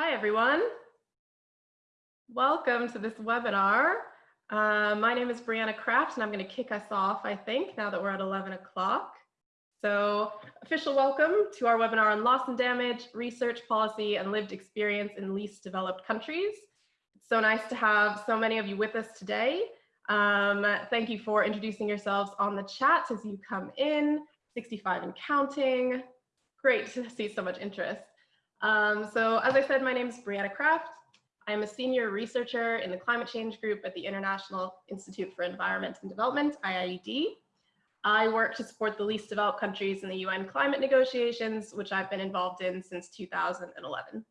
Hi, everyone. Welcome to this webinar. Uh, my name is Brianna Kraft, and I'm going to kick us off, I think, now that we're at 11 o'clock. So official welcome to our webinar on loss and damage, research policy, and lived experience in least developed countries. It's so nice to have so many of you with us today. Um, thank you for introducing yourselves on the chat as you come in, 65 and counting. Great to see so much interest. Um, so as I said, my name is Brianna Kraft. I'm a senior researcher in the climate change group at the International Institute for Environment and Development, IIED. I work to support the least developed countries in the UN climate negotiations, which I've been involved in since 2011.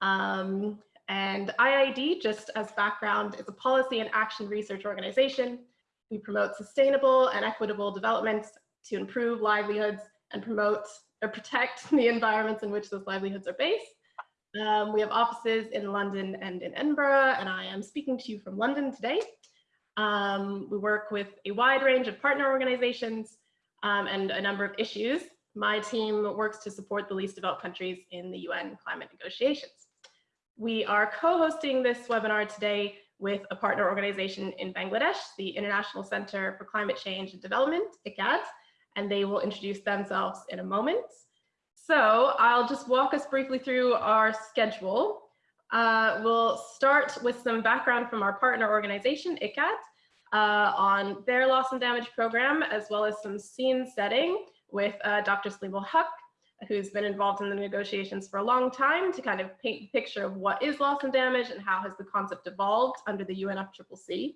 Um, and IIED, just as background, is a policy and action research organization. We promote sustainable and equitable development to improve livelihoods and promote or protect the environments in which those livelihoods are based. Um, we have offices in London and in Edinburgh, and I am speaking to you from London today. Um, we work with a wide range of partner organizations um, and a number of issues. My team works to support the least developed countries in the UN climate negotiations. We are co-hosting this webinar today with a partner organization in Bangladesh, the International Center for Climate Change and Development, ICCAD, and they will introduce themselves in a moment. So I'll just walk us briefly through our schedule. Uh, we'll start with some background from our partner organization, ICCAD, uh, on their loss and damage program, as well as some scene setting with uh, Dr. Saleem Huq, who's been involved in the negotiations for a long time to kind of paint the picture of what is loss and damage and how has the concept evolved under the UNFCCC.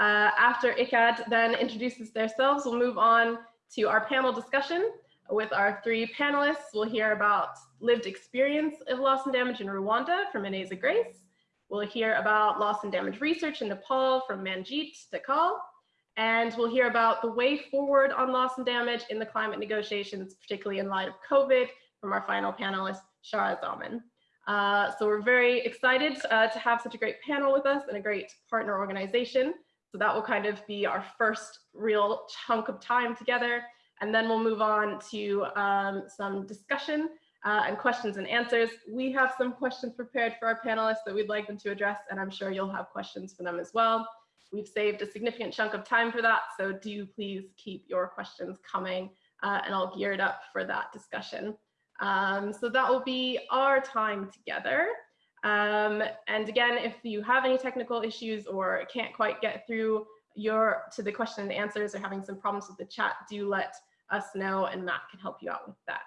Uh, after ICCAD then introduces themselves, we'll move on to our panel discussion with our three panelists. We'll hear about lived experience of loss and damage in Rwanda from Ineza Grace. We'll hear about loss and damage research in Nepal from Manjeet Dhakal. And we'll hear about the way forward on loss and damage in the climate negotiations, particularly in light of COVID from our final panelist, Shara Zaman. Uh, so we're very excited uh, to have such a great panel with us and a great partner organization. So that will kind of be our first real chunk of time together. And then we'll move on to um, some discussion uh, and questions and answers. We have some questions prepared for our panelists that we'd like them to address, and I'm sure you'll have questions for them as well. We've saved a significant chunk of time for that, so do please keep your questions coming, uh, and I'll gear it up for that discussion. Um, so that will be our time together. Um, and again, if you have any technical issues or can't quite get through your to the question and answers or having some problems with the chat, do let us know and Matt can help you out with that.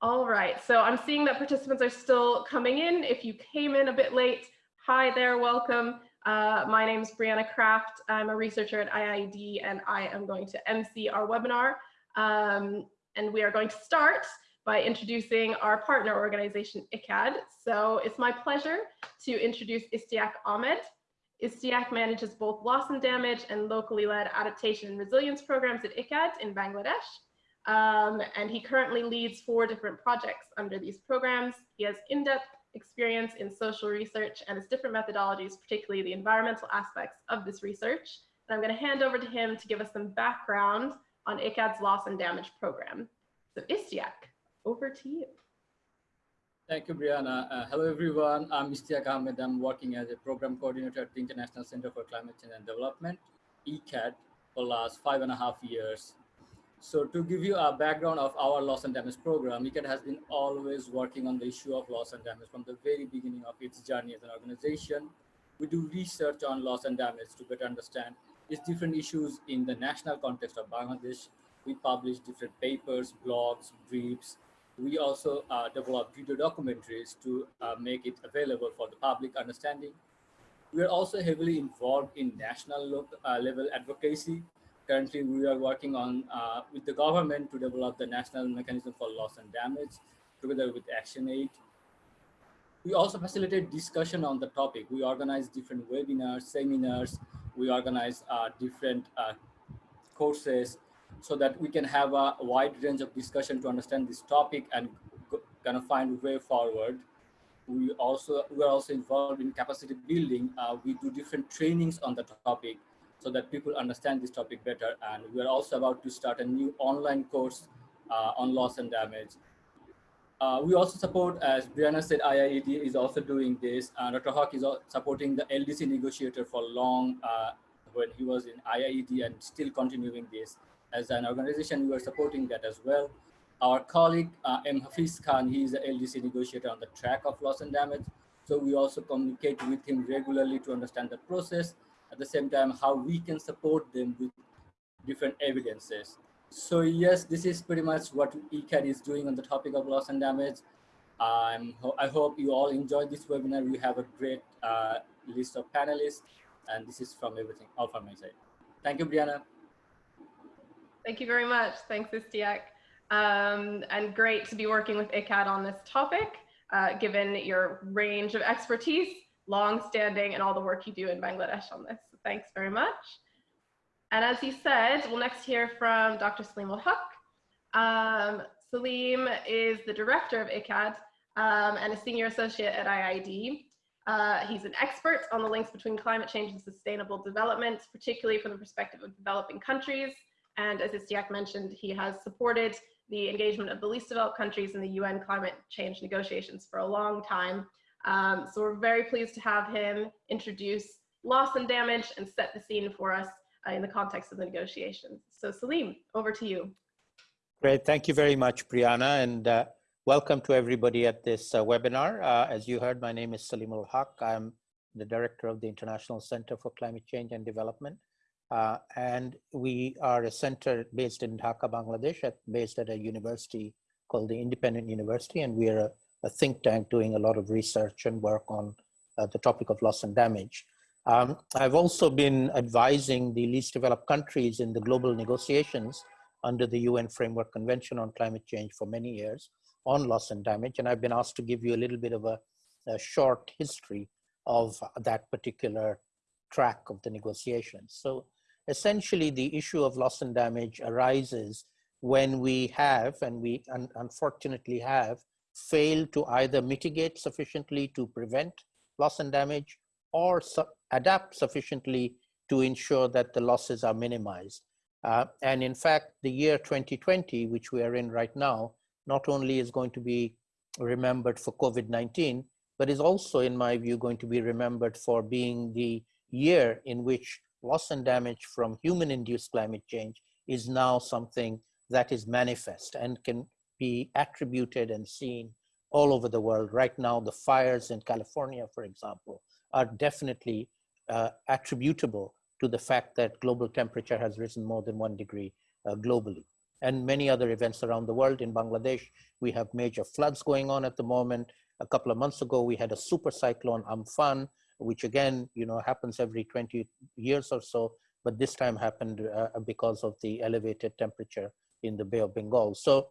All right, so I'm seeing that participants are still coming in. If you came in a bit late, hi there, welcome. Uh, my name is Brianna Kraft. I'm a researcher at IIED and I am going to MC our webinar. Um, and we are going to start by introducing our partner organization, ICCAD. So it's my pleasure to introduce Istiaq Ahmed. Istiaq manages both loss and damage and locally led adaptation and resilience programs at ICCAD in Bangladesh. Um, and he currently leads four different projects under these programs. He has in-depth experience in social research and his different methodologies, particularly the environmental aspects of this research. And I'm going to hand over to him to give us some background on ICCAD's loss and damage program. So Istiaq, over to you. Thank you, Brianna. Uh, hello, everyone. I'm Istiaq Ahmed. I'm working as a program coordinator at the International Center for Climate Change and Development, ICCAD, for the last five and a half years. So to give you a background of our loss and damage program, ICCAD has been always working on the issue of loss and damage from the very beginning of its journey as an organization. We do research on loss and damage to better understand its different issues in the national context of Bangladesh. We publish different papers, blogs, briefs, we also uh, develop video documentaries to uh, make it available for the public understanding. We are also heavily involved in national uh, level advocacy. Currently, we are working on uh, with the government to develop the national mechanism for loss and damage together with ActionAid. We also facilitate discussion on the topic. We organize different webinars, seminars. We organize uh, different uh, courses so that we can have a wide range of discussion to understand this topic and kind of find a way forward. We also we are also involved in capacity building. Uh, we do different trainings on the topic so that people understand this topic better. And we are also about to start a new online course uh, on loss and damage. Uh, we also support, as Brianna said, IIED is also doing this. Uh, Dr. Huq is supporting the LDC negotiator for long uh, when he was in IIED and still continuing this. As an organization, we are supporting that as well. Our colleague, uh, M. Hafiz Khan, he is the LDC negotiator on the track of loss and damage. So we also communicate with him regularly to understand the process. At the same time, how we can support them with different evidences. So yes, this is pretty much what ICCAD is doing on the topic of loss and damage. Um, I hope you all enjoyed this webinar. We have a great uh, list of panelists, and this is from everything, all from my side. Thank you, Brianna. Thank you very much. Thanks, Istiak. Um, and great to be working with ICCAD on this topic, uh, given your range of expertise, long-standing, and all the work you do in Bangladesh on this. So thanks very much. And as he said, we'll next hear from Dr. Saleemul Huq. Um, Saleem is the director of ICCAD um, and a senior associate at IIED. Uh, he's an expert on the links between climate change and sustainable development, particularly from the perspective of developing countries. And as Istiak mentioned, he has supported the engagement of the least developed countries in the UN climate change negotiations for a long time. Um, so we're very pleased to have him introduce loss and damage and set the scene for us uh, in the context of the negotiations. So Saleem, over to you. Great, thank you very much, Brianna, and uh, welcome to everybody at this uh, webinar. Uh, as you heard, my name is Saleemul Huq. I'm the director of the International Center for Climate Change and Development. Uh, and we are a center based in Dhaka, Bangladesh, at, based at a university called the Independent University, and we are a, a think tank doing a lot of research and work on uh, the topic of loss and damage. Um, I've also been advising the least developed countries in the global negotiations under the UN Framework Convention on Climate Change for many years on loss and damage. And I've been asked to give you a little bit of a, a short history of that particular track of the negotiations. So essentially the issue of loss and damage arises when we have, and we un unfortunately have, failed to either mitigate sufficiently to prevent loss and damage or su adapt sufficiently to ensure that the losses are minimized. Uh, and in fact, the year 2020, which we are in right now, not only is going to be remembered for COVID-19, but is also, in my view, going to be remembered for being the year in which loss and damage from human-induced climate change is now something that is manifest and can be attributed and seen all over the world. Right now, the fires in California, for example, are definitely uh, attributable to the fact that global temperature has risen more than one degree uh, globally. And many other events around the world. In Bangladesh, we have major floods going on at the moment. A couple of months ago, we had a super cyclone Amphan, which again, you know, happens every 20 years or so, but this time happened uh, because of the elevated temperature in the Bay of Bengal. So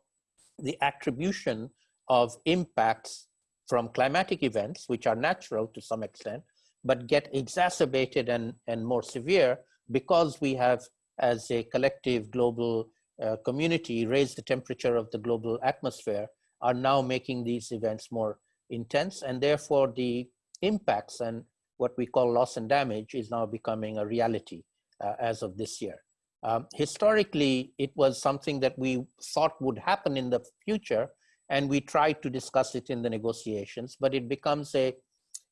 the attribution of impacts from climatic events, which are natural to some extent, but get exacerbated and, and more severe because we have, as a collective global uh, community, raised the temperature of the global atmosphere, are now making these events more intense. And therefore, the impacts and what we call loss and damage is now becoming a reality uh, as of this year. Um, historically, it was something that we thought would happen in the future, and we tried to discuss it in the negotiations, but it becomes a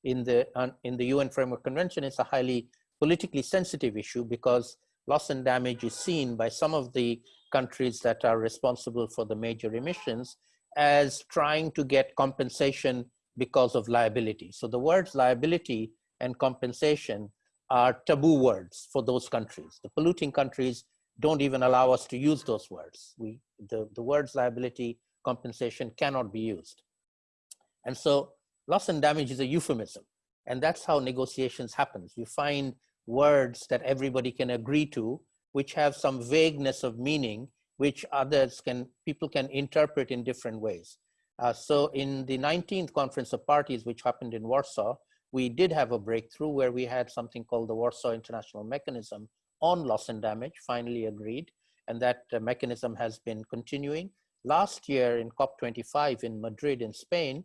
in the, uh, in the UN Framework Convention, it's a highly politically sensitive issue because loss and damage is seen by some of the countries that are responsible for the major emissions as trying to get compensation because of liability. So the words liability and compensation are taboo words for those countries. The polluting countries don't even allow us to use those words. We, the, the words liability, compensation cannot be used. And so loss and damage is a euphemism. And that's how negotiations happens. You find words that everybody can agree to, which have some vagueness of meaning, which others can, people can interpret in different ways. Uh, so in the 19th Conference of Parties, which happened in Warsaw, we did have a breakthrough where we had something called the Warsaw International Mechanism on loss and damage, finally agreed. And that uh, mechanism has been continuing. Last year in COP25 in Madrid in Spain,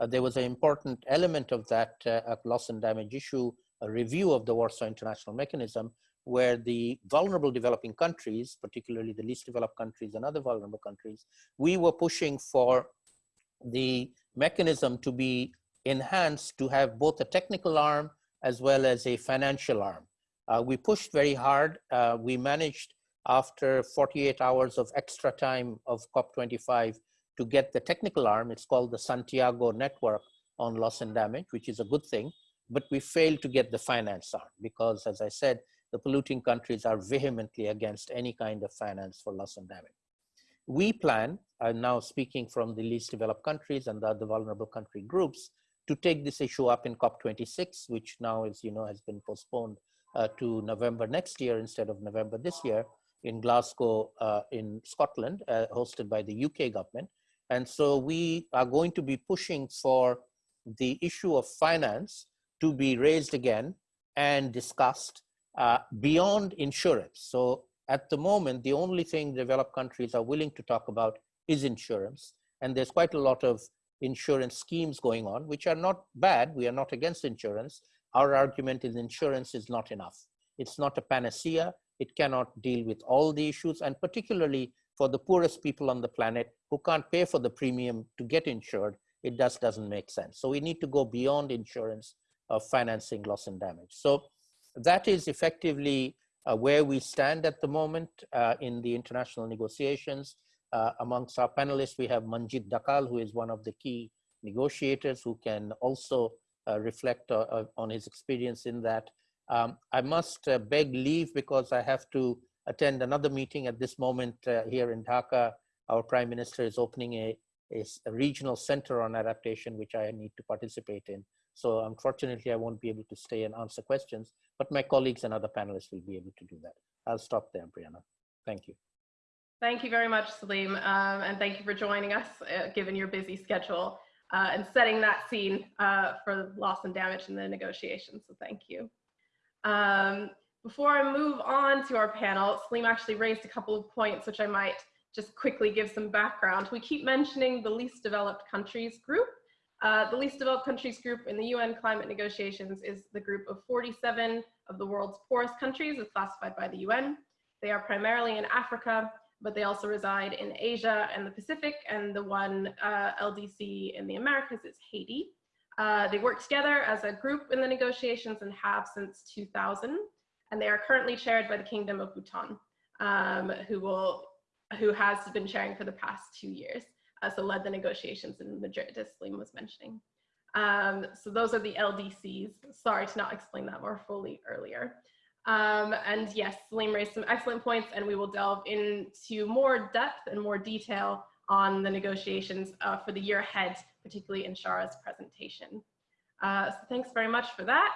uh, there was an important element of that uh, loss and damage issue, a review of the Warsaw International Mechanism, where the vulnerable developing countries, particularly the least developed countries and other vulnerable countries, we were pushing for the mechanism to be enhanced to have both a technical arm as well as a financial arm. Uh, we pushed very hard. Uh, we managed after 48 hours of extra time of COP25 to get the technical arm. It's called the Santiago Network on Loss and Damage, which is a good thing, but we failed to get the finance arm because as I said, the polluting countries are vehemently against any kind of finance for loss and damage. We plan, I'm now speaking from the least developed countries and the other vulnerable country groups, to take this issue up in COP26, which now, as you know, has been postponed uh, to November next year instead of November this year in Glasgow uh, in Scotland, uh, hosted by the UK government. And so we are going to be pushing for the issue of finance to be raised again and discussed uh, beyond insurance. So at the moment, the only thing developed countries are willing to talk about is insurance. And there's quite a lot of insurance schemes going on, which are not bad. We are not against insurance. Our argument is insurance is not enough. It's not a panacea. It cannot deal with all the issues. And particularly for the poorest people on the planet who can't pay for the premium to get insured, it just doesn't make sense. So we need to go beyond insurance of financing loss and damage. So that is effectively uh, where we stand at the moment uh, in the international negotiations. Uh, amongst our panelists, we have Manjit Dhakal, who is one of the key negotiators who can also uh, reflect uh, uh, on his experience in that. Um, I must beg leave because I have to attend another meeting at this moment here in Dhaka. Our Prime Minister is opening a, a, a regional center on adaptation, which I need to participate in. So unfortunately, I won't be able to stay and answer questions, but my colleagues and other panelists will be able to do that. I'll stop there, Brianna. Thank you. Thank you very much, Saleem, um, and thank you for joining us, uh, given your busy schedule, uh, and setting that scene uh, for loss and damage in the negotiations, so thank you. Um, before I move on to our panel, Saleem actually raised a couple of points, which I might just quickly give some background. We keep mentioning the least developed countries group, uh, the least developed countries group in the UN climate negotiations is the group of 47 of the world's poorest countries as classified by the UN. They are primarily in Africa, but they also reside in Asia and the Pacific, and the one uh, LDC in the Americas is Haiti. Uh, they work together as a group in the negotiations and have since 2000, and they are currently chaired by the Kingdom of Bhutan, um, who will who has been chairing for the past two years uh, so led the negotiations in Madrid, as Saleem was mentioning. Um, so those are the LDCs. Sorry to not explain that more fully earlier. Um, and yes, Saleem raised some excellent points and we will delve into more depth and more detail on the negotiations uh, for the year ahead, particularly in Shara's presentation. Uh, so thanks very much for that.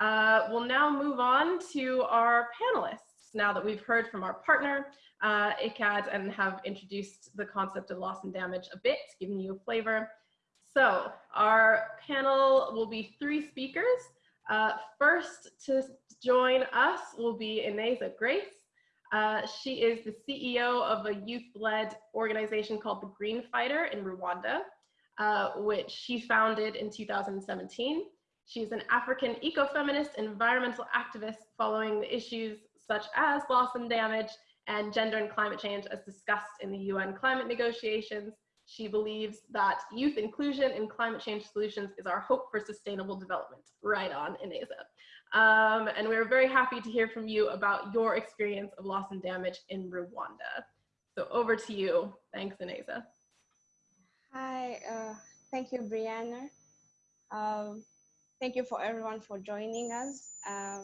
Uh, we'll now move on to our panelists now that we've heard from our partner uh, ICCAD and have introduced the concept of loss and damage a bit, giving you a flavor. So our panel will be three speakers. Uh, first to join us will be Ineza Grace. Uh, she is the CEO of a youth-led organization called the Green Fighter in Rwanda, uh, which she founded in 2017. She's an African ecofeminist environmental activist following the issues such as loss and damage and gender and climate change as discussed in the UN climate negotiations. She believes that youth inclusion in climate change solutions is our hope for sustainable development. Right on, Ineza. Um, and we're very happy to hear from you about your experience of loss and damage in Rwanda. So over to you. Thanks, Ineza. Hi, uh, thank you, Brianna. Um, thank you for everyone for joining us. Uh,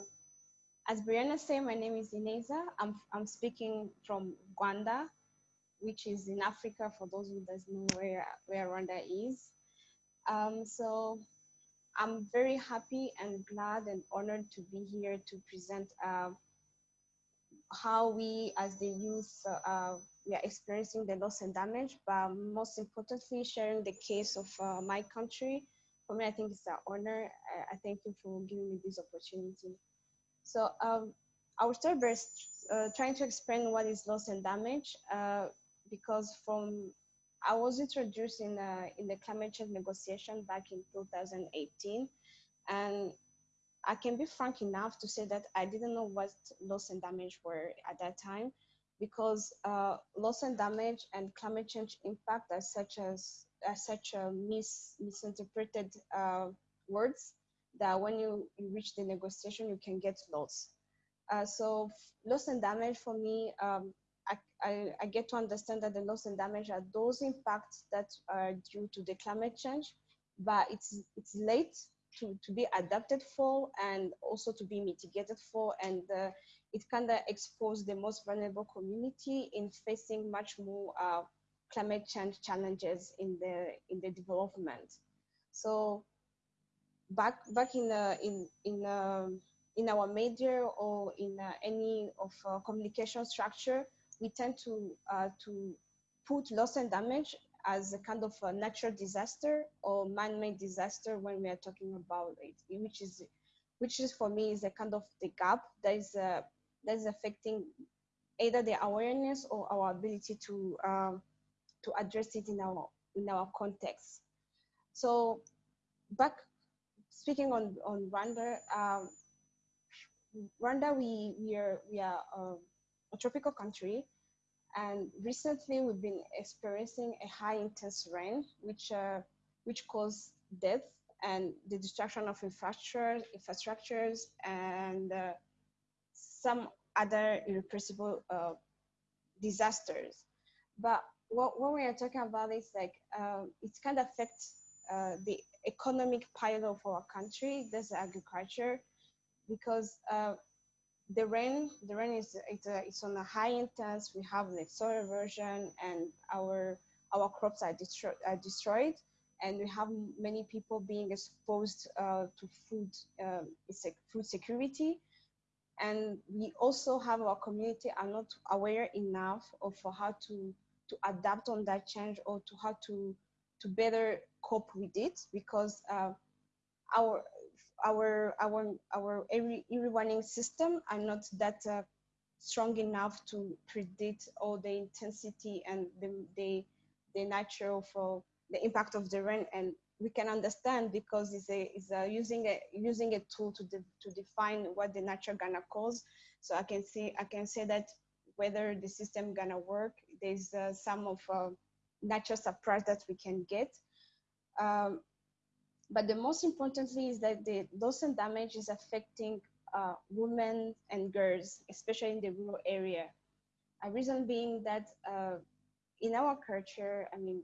as Brianna said, my name is Ineza. I'm, I'm speaking from Rwanda, which is in Africa for those who doesn't know where, where Rwanda is. Um, so I'm very happy and glad and honored to be here to present uh, how we as the youth uh, uh, we are experiencing the loss and damage, but most importantly, sharing the case of uh, my country. For me, I think it's an honor. I, I thank you for giving me this opportunity. So um, I will start by uh, trying to explain what is loss and damage, uh, because from I was introduced in uh, in the climate change negotiation back in 2018, and I can be frank enough to say that I didn't know what loss and damage were at that time, because uh, loss and damage and climate change impact are such as uh, such a mis misinterpreted uh, words that when you, you reach the negotiation, you can get lost. Uh, so loss and damage for me, um, I, I, I, get to understand that the loss and damage are those impacts that are due to the climate change, but it's it's late to, to be adapted for and also to be mitigated for. And uh, it kind of expose the most vulnerable community in facing much more uh, climate change challenges in the in the development. So back back in the in in um, in our media or in uh, any of uh, communication structure, we tend to uh, to put loss and damage as a kind of a natural disaster or man-made disaster when we are talking about it, which is which is for me is a kind of the gap that is uh, that is affecting either the awareness or our ability to um, to address it in our in our context. So back speaking on on Rwanda, um, Rwanda we we are we are um, a tropical country, and recently we've been experiencing a high intense rain, which uh, which caused death and the destruction of infrastructure infrastructures and uh, some other irrepressible uh, disasters. But what, what we are talking about is like um, it kind of affects uh, the economic part of our country, there's agriculture, because uh, the rain, the rain is it's, a, it's on a high intense. We have the soil erosion, and our our crops are, destro- are destroyed, and we have many people being exposed uh, to food, um, food security, and we also have our community are not aware enough of how to to adapt on that change or to how to to better cope with it because uh, our our our our early, warning system. Are not that uh, strong enough to predict all the intensity and the the, the natural for the impact of the rain. And we can understand because it's a, it's a using a using a tool to de, to define what the natural gonna cause. So i can see i can say that whether the system gonna work there's uh, some of uh, natural surprise that we can get. Um, but the most importantly is that the loss and damage is affecting uh, women and girls, especially in the rural area. A reason being that uh, in our culture, I mean,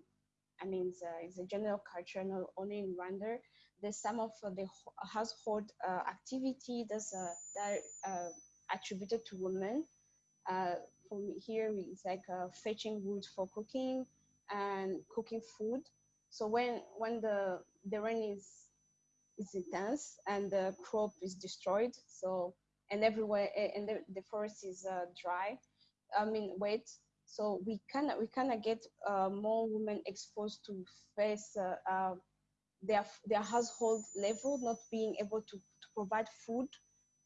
I mean, it's a, it's a, general culture, not only in Rwanda. There's some of the household uh, activity that's uh, that uh, attributed to women. Uh, from here, it's like fetching wood for cooking and cooking food. So when when the the rain is is intense and the crop is destroyed, so and everywhere and the, the forest is uh, dry, I mean wet. So we of we of get uh, more women exposed to face uh, uh, their their household level not being able to, to provide food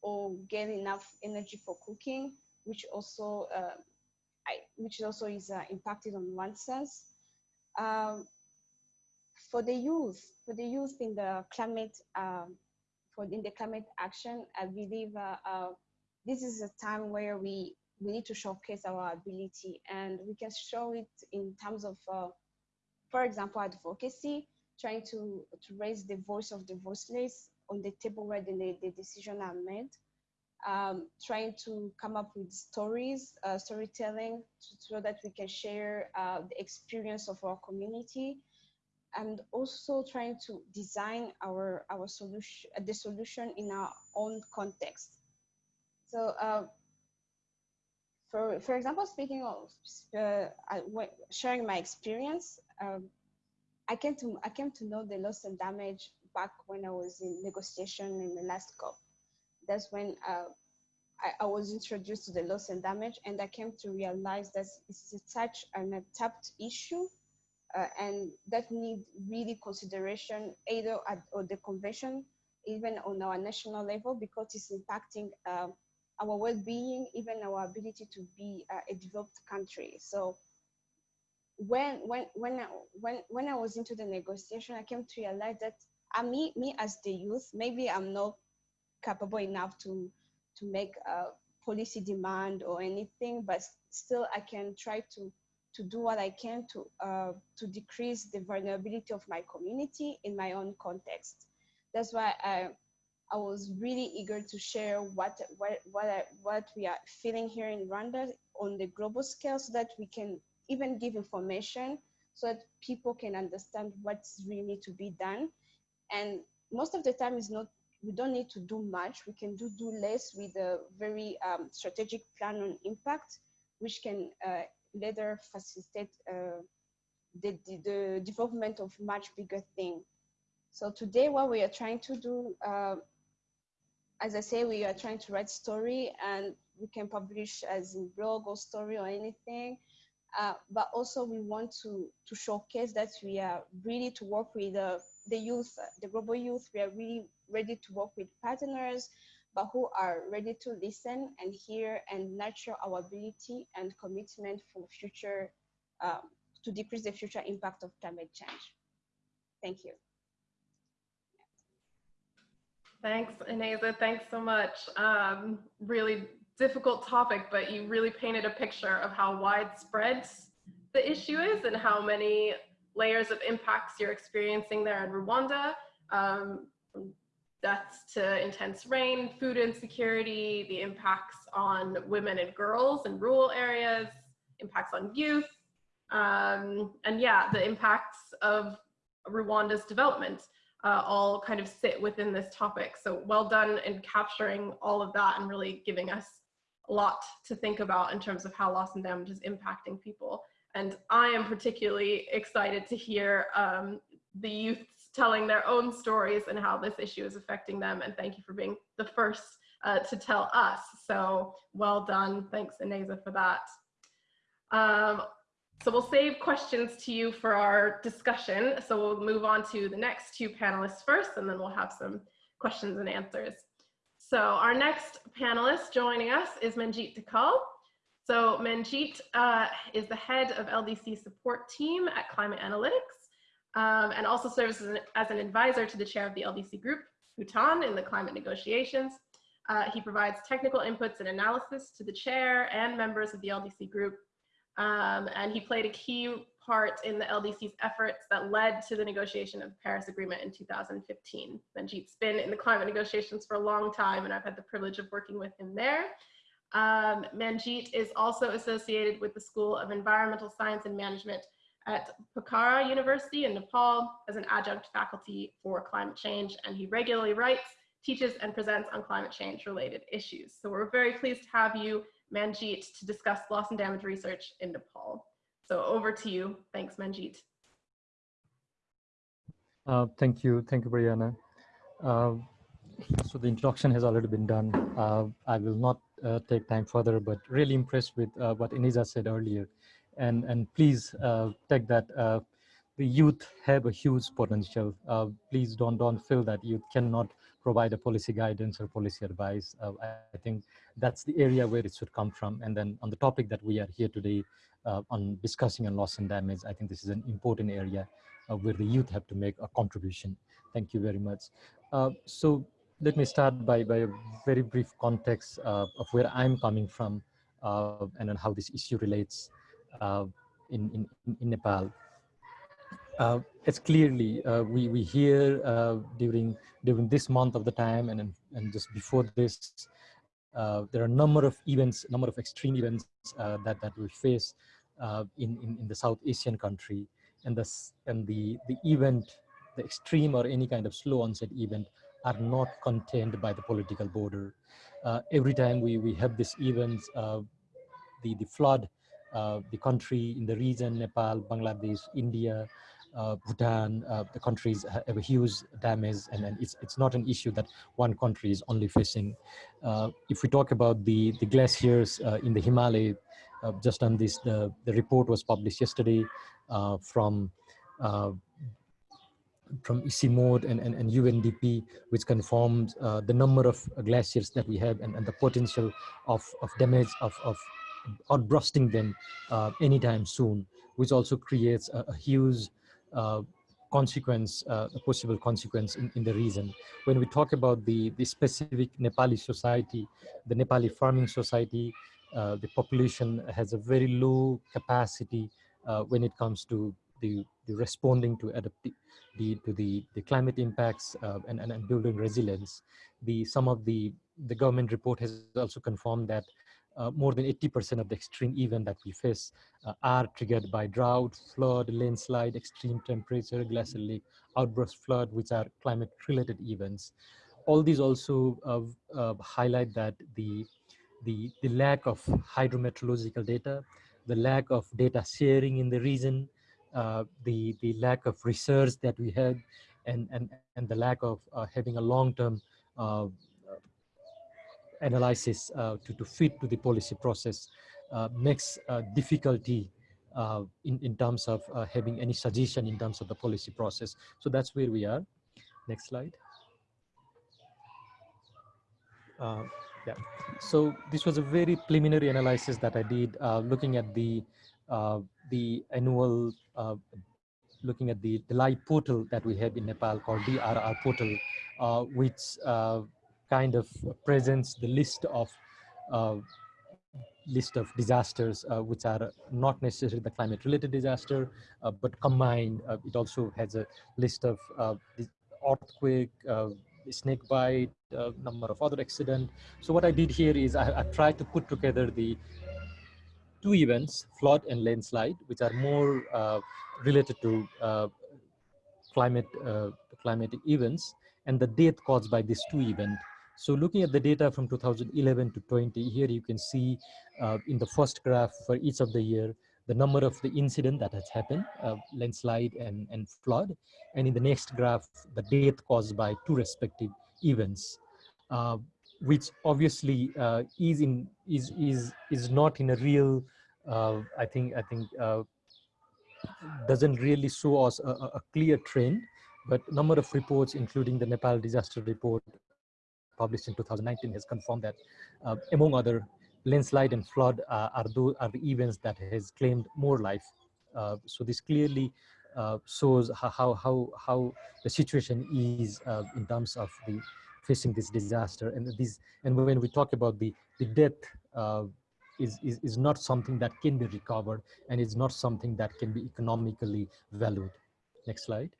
or get enough energy for cooking, which also uh, I, which also is uh, impacted on one sense. Um, for the youth, for the youth in the climate, um, for in the climate action, I believe uh, uh, this is a time where we we need to showcase our ability, and we can show it in terms of, uh, for example, advocacy, trying to to raise the voice of the voiceless on the table where the, the decisions are made. Um, trying to come up with stories, uh, storytelling, so that we can share uh, the experience of our community and also trying to design our our solution the solution in our own context. So uh, for for example speaking of uh, sharing my experience um, i came to i came to know the loss and damage back when i was in negotiation in the last cop. That's when uh, I, I, was introduced to the loss and damage and i came to realize that it's such an untapped issue uh, and that need really consideration either at or the convention, even on our national level, because it's impacting uh, our well-being, even our ability to be uh, a developed country. So when when when I, when when I was into the negotiation, I came to realize that I, me me as the youth, maybe I'm not capable enough to to make a policy demand or anything, but still I can try to to do what I can to, uh, to decrease the vulnerability of my community in my own context. That's why I, I was really eager to share what, what, what, I, what we are feeling here in Rwanda on the global scale so that we can even give information so that people can understand what's really to be done. And most of the time is not, we don't need to do much. We can do, do less with a very um, strategic plan on impact, which can uh, later facilitate uh, the, the, the, development of much bigger thing. So today what we are trying to do, uh, as I say, we are trying to write story and we can publish as in blog or story or anything. Uh, but also we want to, to showcase that we are really to work with uh, the youth, the global youth. We are really ready to work with partners, but who are ready to listen and hear and nurture our ability and commitment for future, um, to decrease the future impact of climate change. Thank you. Thanks, Ineza. Thanks so much. Um, really difficult topic, but you really painted a picture of how widespread the issue is and how many layers of impacts you're experiencing there in Rwanda. Um, deaths to intense rain, food insecurity, the impacts on women and girls in rural areas, impacts on youth, um, and yeah, the impacts of Rwanda's development uh, all kind of sit within this topic. So well done in capturing all of that and really giving us a lot to think about in terms of how loss and damage is impacting people. And I am particularly excited to hear um, the youth telling their own stories and how this issue is affecting them. And thank you for being the first uh, to tell us. So well done. Thanks, Ineza, for that. Um, so we'll save questions to you for our discussion. So we'll move on to the next two panelists first, and then we'll have some questions and answers. So our next panelist joining us is Manjit Dhakal. So Manjit uh, is the head of LDC support team at Climate Analytics um, and also serves as an, as an, advisor to the chair of the LDC group, Bhutan, in the climate negotiations. Uh, he provides technical inputs and analysis to the chair and members of the LDC group. Um, and he played a key part in the LDC's efforts that led to the negotiation of the Paris Agreement in 2015. Manjit's been in the climate negotiations for a long time, and I've had the privilege of working with him there. Um, Manjit is also associated with the School of Environmental Science and Management at Pokhara University in Nepal as an adjunct faculty for climate change, and he regularly writes, teaches, and presents on climate change related issues. So we're very pleased to have you, Manjit, to discuss loss and damage research in Nepal. So over to you. Thanks, Manjit. Uh, thank you. Thank you, Brianna. Uh, so the introduction has already been done. Uh, I will not uh, take time further, but really impressed with uh, what Ineza said earlier and and please uh, take that uh, the youth have a huge potential. Uh, please don't don't feel that youth cannot provide a policy guidance or policy advice. Uh, I think that's the area where it should come from. And then on the topic that we are here today uh, on discussing on loss and damage, I think this is an important area uh, where the youth have to make a contribution. Thank you very much. so let me start by, by a very brief context of where I'm coming from and then how this issue relates in, in, in Nepal. Uh, it's clearly uh, we we hear during during this month of the time and and just before this there are a number of events, number of extreme events that that we face in, in in the South Asian country, and the and the the event, the extreme or any kind of slow onset event are not contained by the political border. Uh, every time we, we have these events, uh, the, the flood uh, the country in the region, Nepal, Bangladesh, India, uh, Bhutan, uh, the countries have a huge damage and, and it's, it's not an issue that one country is only facing. Uh, if we talk about the, the glaciers uh, in the Himalaya, uh, just on this, the, the report was published yesterday from from ICIMOD and, and, and UNDP, which confirms the number of glaciers that we have and, and the potential of, of damage of, of outbursting them uh, anytime soon, which also creates a, a huge uh, consequence, uh, a possible consequence in, in the region. When we talk about the, the specific Nepali society, the Nepali farming society, uh, the population has a very low capacity uh, when it comes to the, the responding to adapt the, to the, the climate impacts uh, and, and, and building resilience. The, some of the, the government report has also confirmed that uh, more than 80% of the extreme event that we face uh, are triggered by drought, flood, landslide, extreme temperature, glacial lake, outburst flood, which are climate related events. All these also uh, uh, highlight that the, the, the lack of hydrometeorological data, the lack of data sharing in the region, uh, the, the lack of research that we had, and, and, and the lack of uh, having a long-term analysis uh, to, to fit to the policy process uh, makes uh, difficulty uh, in, in terms of uh, having any suggestion in terms of the policy process. So that's where we are. Next slide. Uh, yeah, so this was a very preliminary analysis that I did looking at the the annual looking at the, the live portal that we have in Nepal called DRR portal, which kind of presents the list of uh, list of disasters uh, which are not necessarily the climate related disaster uh, but combined uh, it also has a list of uh, earthquake uh, snake bite number of other accident. So what i did here is I, I tried to put together the two events flood and landslide which are more related to climate climatic events and the death caused by these two events so looking at the data from 2011 to 20, here you can see uh, in the first graph for each of the year, the number of the incident that has happened, uh, landslide and, and flood. And in the next graph, the death caused by two respective events, uh, which obviously uh, is in is is is not in a real. Uh, I think I think uh, doesn't really show us a, a clear trend but number of reports, including the Nepal disaster report published in 2019 has confirmed that uh, among other landslide and flood uh, are, those, are the events that has claimed more life. Uh, so this clearly uh, shows how, how, how the situation is uh, in terms of the facing this disaster. And, these, and when we talk about the, the death uh, is, is, is not something that can be recovered and it's not something that can be economically valued. Next slide.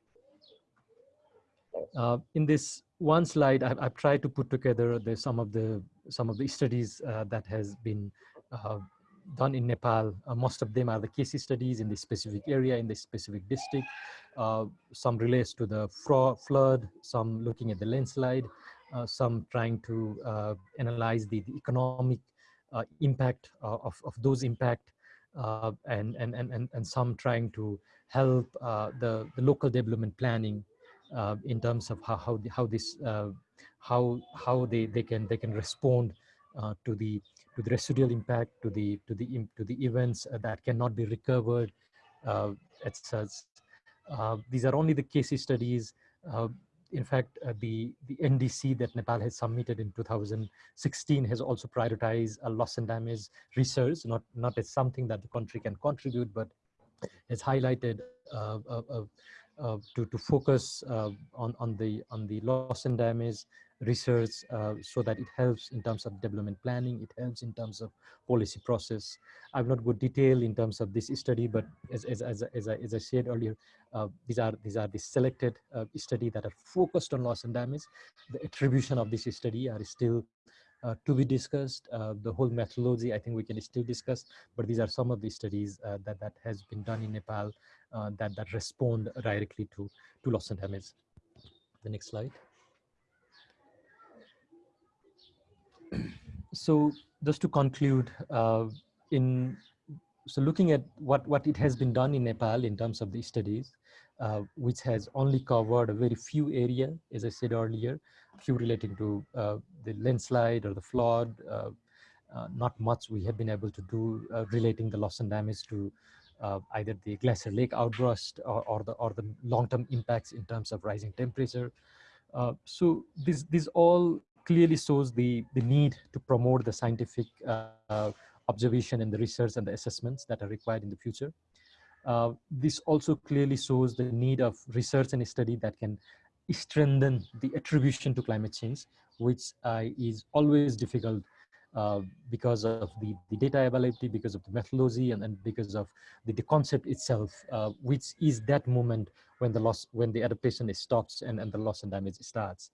Uh, in this one slide, I've, I've, tried to put together the, some of the some of the studies uh, that has been uh, done in Nepal. Uh, most of them are the case studies in the specific area, in the specific district. Uh, some relates to the flood, some looking at the landslide, uh, some trying to analyze the, the economic impact of, of those impact, and, and, and, and some trying to help the, the local development planning uh, in terms of how how, how this uh, how how they they can they can respond uh, to the to the residual impact to the to the to the events that cannot be recovered etc. these are only the case studies in fact, uh, the, the NDC that Nepal has submitted in 2016 has also prioritized a loss and damage research, not, not as something that the country can contribute, but has highlighted uh, uh, uh, to, to focus uh, on, on, the, on the loss and damage research uh, so that it helps in terms of development planning, it helps in terms of policy process. I've not got detail in terms of this study, but as, as, as, as, I, as I said earlier, uh, these are these are the selected uh, study that are focused on loss and damage. The attribution of this study are still uh, to be discussed. Uh, the whole methodology, I think we can still discuss, but these are some of the studies uh, that, that has been done in Nepal uh, that, that respond directly to, to loss and damage. The next slide. so just to conclude, uh, in so looking at what, what it has been done in Nepal in terms of the studies, uh, which has only covered a very few area, as I said earlier, few relating to uh, the landslide or the flood, uh, uh, not much we have been able to do uh, relating the loss and damage to uh, either the glacier lake outburst or, or the or the long-term impacts in terms of rising temperature. Uh, so this this all clearly shows the the need to promote the scientific uh, observation and the research and the assessments that are required in the future. Uh, this also clearly shows the need of research and study that can strengthen the attribution to climate change, which uh, is always difficult because of the, the data availability, because of the methodology, and, and because of the, the concept itself, uh, which is that moment when the loss, when the adaptation is stops and, and the loss and damage starts.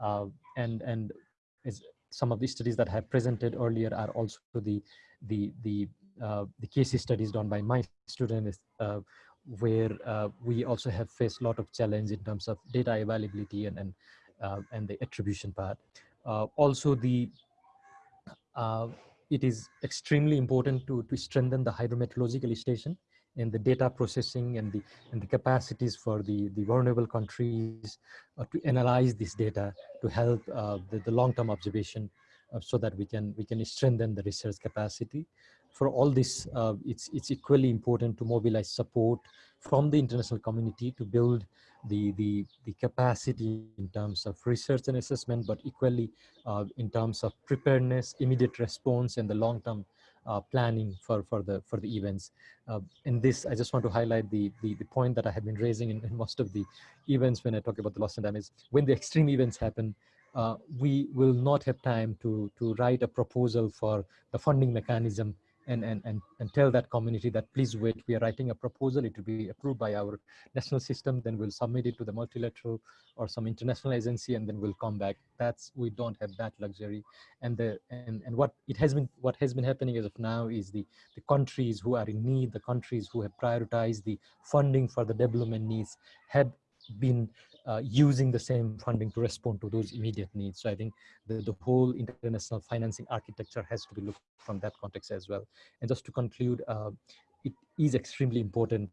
Uh, and and some of the studies that I have presented earlier are also the the the uh, the case studies done by my students uh, where uh, we also have faced a lot of challenge in terms of data availability and and, uh, and the attribution part. Uh, also the uh, it is extremely important to, to strengthen the hydrometeorological station and the data processing and the and the capacities for the the vulnerable countries uh, to analyze this data to help uh, the, the long-term observation uh, so that we can we can strengthen the research capacity for all this uh, it's it's equally important to mobilize support from the international community to build the the the capacity in terms of research and assessment but equally uh, in terms of preparedness immediate response and the long-term uh, planning for, for the for the events. Uh, in this, I just want to highlight the, the, the point that I have been raising in, in, most of the events when I talk about the loss and damage. When the extreme events happen, uh, we will not have time to, to write a proposal for the funding mechanism and, and, and, and tell that community that please wait, we are writing a proposal, it will be approved by our national system, then we'll submit it to the multilateral or some international agency and then we'll come back. That's, we don't have that luxury. And the and, and what it has been what has been happening as of now is the, the countries who are in need, the countries who have prioritized the funding for the development needs have been uh, using the same funding to respond to those immediate needs. So I think the, the whole international financing architecture has to be looked from that context as well. And just to conclude, uh, it is extremely important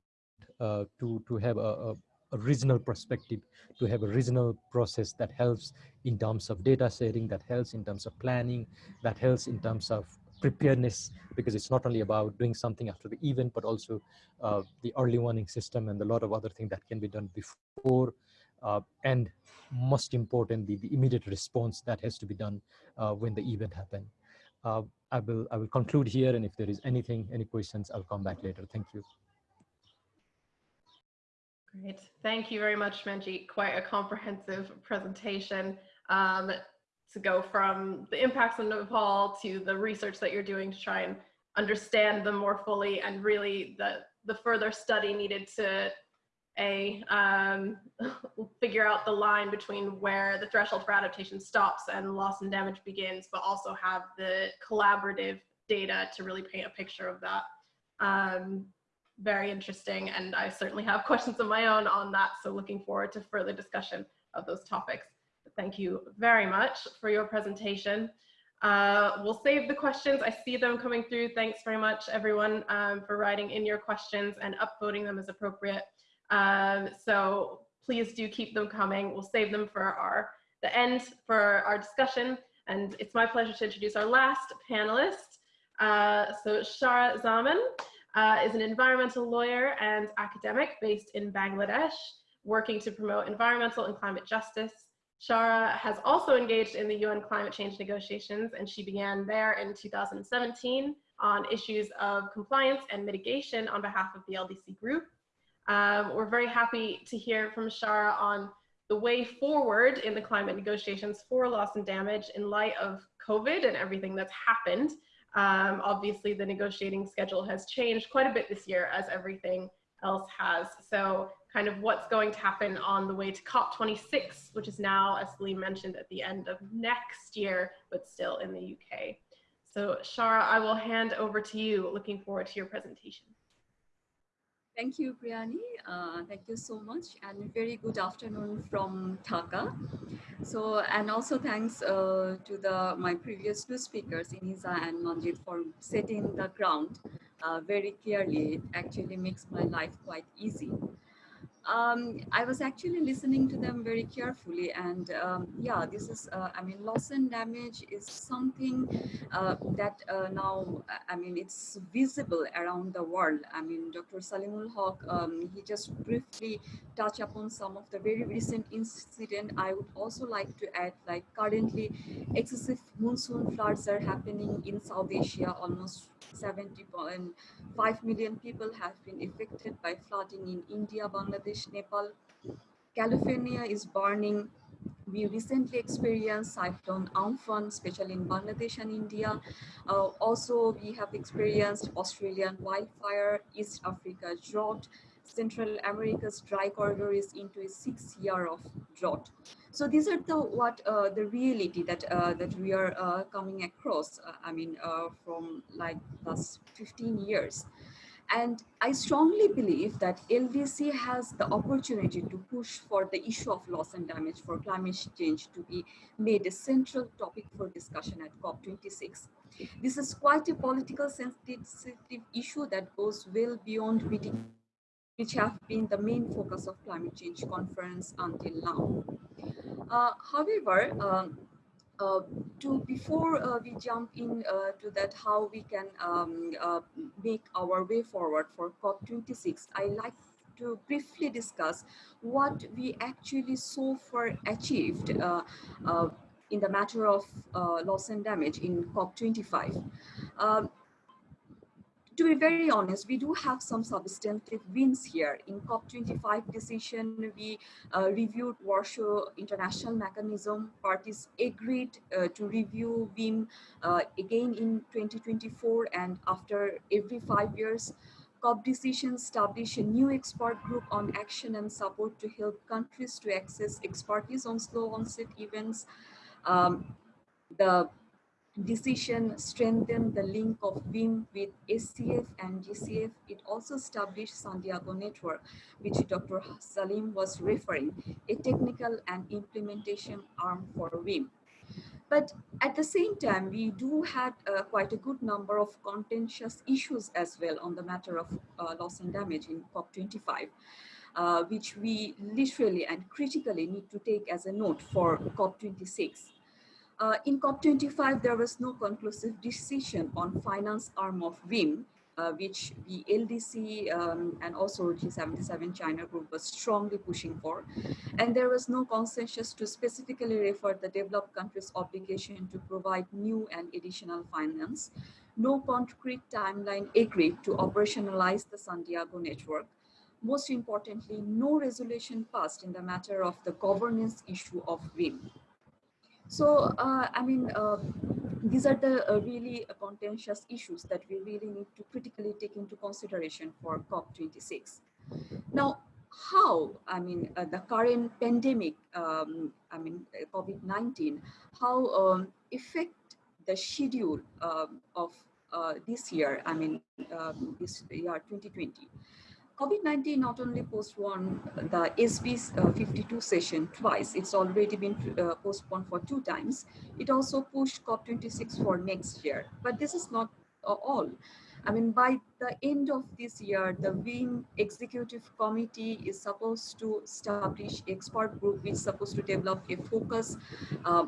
uh, to, to have a, a, a, regional perspective, to have a regional process that helps in terms of data sharing, that helps in terms of planning, that helps in terms of preparedness because it's not only about doing something after the event but also uh, the early warning system and a lot of other things that can be done before uh, and most importantly, the immediate response that has to be done uh, when the event happens. Uh, I will I will conclude here, and if there is anything, any questions, I'll come back later. Thank you. Great, thank you very much, Manjeet. Quite a comprehensive presentation um, to go from the impacts of Nepal to the research that you're doing to try and understand them more fully and really the the further study needed to a um, figure out the line between where the threshold for adaptation stops and loss and damage begins, but also have the collaborative data to really paint a picture of that. Um, very interesting, and I certainly have questions of my own on that, so looking forward to further discussion of those topics. But thank you very much for your presentation. Uh, we'll save the questions. I see them coming through. Thanks very much, everyone, um, for writing in your questions and upvoting them as appropriate. Um, so please do keep them coming. We'll save them for our the end for our discussion. And it's my pleasure to introduce our last panelist. Uh, so Shara Zaman uh, is an environmental lawyer and academic based in Bangladesh, working to promote environmental and climate justice. Shara has also engaged in the UN climate change negotiations, and she began there in 2017 on issues of compliance and mitigation on behalf of the LDC group. Um, we're very happy to hear from Shara on the way forward in the climate negotiations for loss and damage in light of COVID and everything that's happened. Um, obviously, the negotiating schedule has changed quite a bit this year as everything else has. So kind of what's going to happen on the way to COP26, which is now, as Saleem mentioned, at the end of next year, but still in the UK. So Shara, I will hand over to you. Looking forward to your presentation. Thank you, Brianna. Uh, thank you so much and very good afternoon from Dhaka. So, and also thanks uh, to the my previous two speakers, Ineza and Manjit, for setting the ground uh, very clearly. It actually makes my life quite easy um, I was actually listening to them very carefully and um, yeah, this is, uh, I mean, loss and damage is something uh, that uh, now, I mean, it's visible around the world. I mean, Dr. Saleemul Huq, um, he just briefly touched upon some of the very recent incident. I would also like to add, like currently excessive monsoon floods are happening in South Asia, almost 70.5 million people have been affected by flooding in India, Bangladesh, Nepal. California is burning we recently experienced cyclone Amphan, especially in Bangladesh and India. Uh, also, we have experienced Australian wildfire, East Africa drought, Central America's dry corridor is into a six year of drought. So these are the what uh, the reality that uh, that we are uh, coming across. Uh, I mean, uh, from like last 15 years. And I strongly believe that LDC has the opportunity to push for the issue of loss and damage for climate change to be made a central topic for discussion at COP26. This is quite a political sensitive issue that goes well beyond which have been the main focus of climate change conference until now. Uh, however, um, uh, to before uh, we jump in uh, to that how we can um, uh, make our way forward for COP26, I like to briefly discuss what we actually so far achieved uh, in the matter of loss and damage in COP25. Um, to be very honest, we do have some substantive wins here. In COP25 decision, we uh, reviewed Warsaw International Mechanism. Parties agreed uh, to review WIM uh, again in 2024 and after every five years. COP decision established a new expert group on action and support to help countries to access expertise on slow onset events. Um, the decision strengthened the link of WIM with SCF and GCF. It also established Santiago Network, which Dr. Saleem was referring, a technical and implementation arm for WIM. But at the same time, we do have uh, quite a good number of contentious issues as well on the matter of uh, loss and damage in COP25. Uh, which we literally and critically need to take as a note for COP26. Uh, in COP25, there was no conclusive decision on finance arm of WIM, uh, which the LDC um, and also G77 China group was strongly pushing for. And there was no consensus to specifically refer the developed countries' obligation to provide new and additional finance. No concrete timeline agreed to operationalize the Santiago network. Most importantly, no resolution passed in the matter of the governance issue of WIM. So, uh, I mean, uh, these are the uh, really contentious issues that we really need to critically take into consideration for COP26. Now, how, I mean, uh, the current pandemic, um, I mean, uh, COVID-19, how um, affect the schedule um, of uh, this year, I mean, um, this year 2020. COVID-19 not only postponed the SB uh, 52 session twice, it's already been uh, postponed for two times. It also pushed COP26 for next year, but this is not uh, all. I mean, by the end of this year, the WIM Executive Committee is supposed to establish expert group which is supposed to develop a focus uh,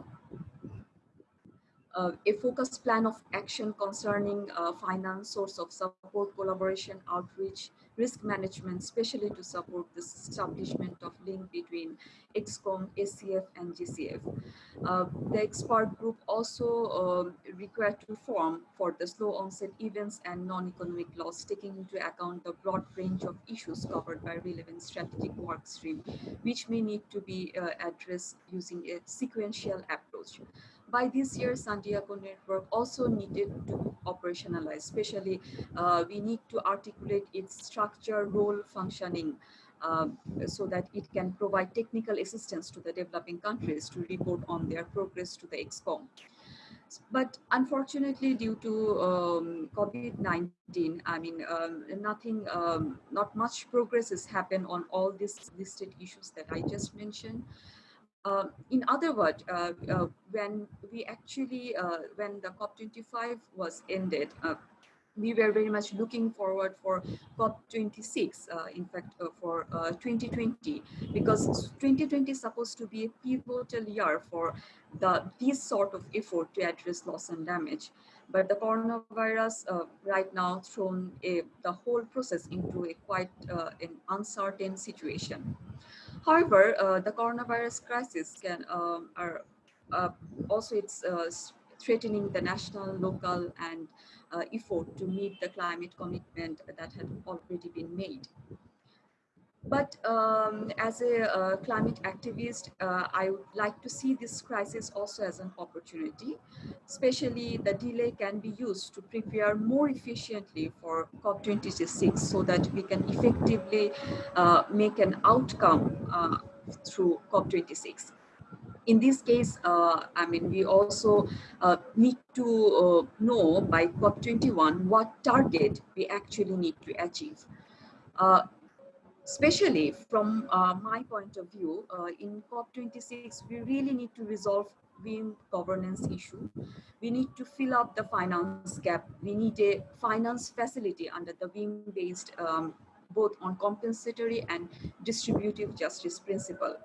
uh, a focused plan of action concerning uh, finance, source of support, collaboration, outreach, risk management, especially to support the establishment of link between ExCom, SCF, and GCF. Uh, the expert group also uh, required to form for the slow onset events and non-economic loss, taking into account the broad range of issues covered by relevant strategic work stream, which may need to be uh, addressed using a sequential approach by this year, Santiago Network also needed to operationalize, especially uh, we need to articulate its structure, role, functioning, um, so that it can provide technical assistance to the developing countries to report on their progress to the ExCom. But unfortunately, due to um, COVID-19, I mean, um, nothing, um, not much progress has happened on all these listed issues that I just mentioned. Uh, in other words, uh, uh, when we actually, uh, when the COP25 was ended, uh, we were very much looking forward for COP26, uh, in fact, for 2020, because 2020 is supposed to be a pivotal year for the this sort of effort to address loss and damage. But the coronavirus right now thrown a, the whole process into a quite an uncertain situation. However, uh, the coronavirus crisis can um, are uh, also it's uh, threatening the national, local, and effort to meet the climate commitment that had already been made. But um, as a uh, climate activist, uh, I would like to see this crisis also as an opportunity. Especially the delay can be used to prepare more efficiently for COP26 so that we can effectively uh, make an outcome uh, through COP26 in this case, uh, I mean, we also uh, need to uh, know by COP21 what target we actually need to achieve. Especially from uh, my point of view, uh, in COP26, we really need to resolve WIM governance issue. We need to fill up the finance gap. We need a finance facility under the WIM-based um, both on compensatory and distributive justice principle.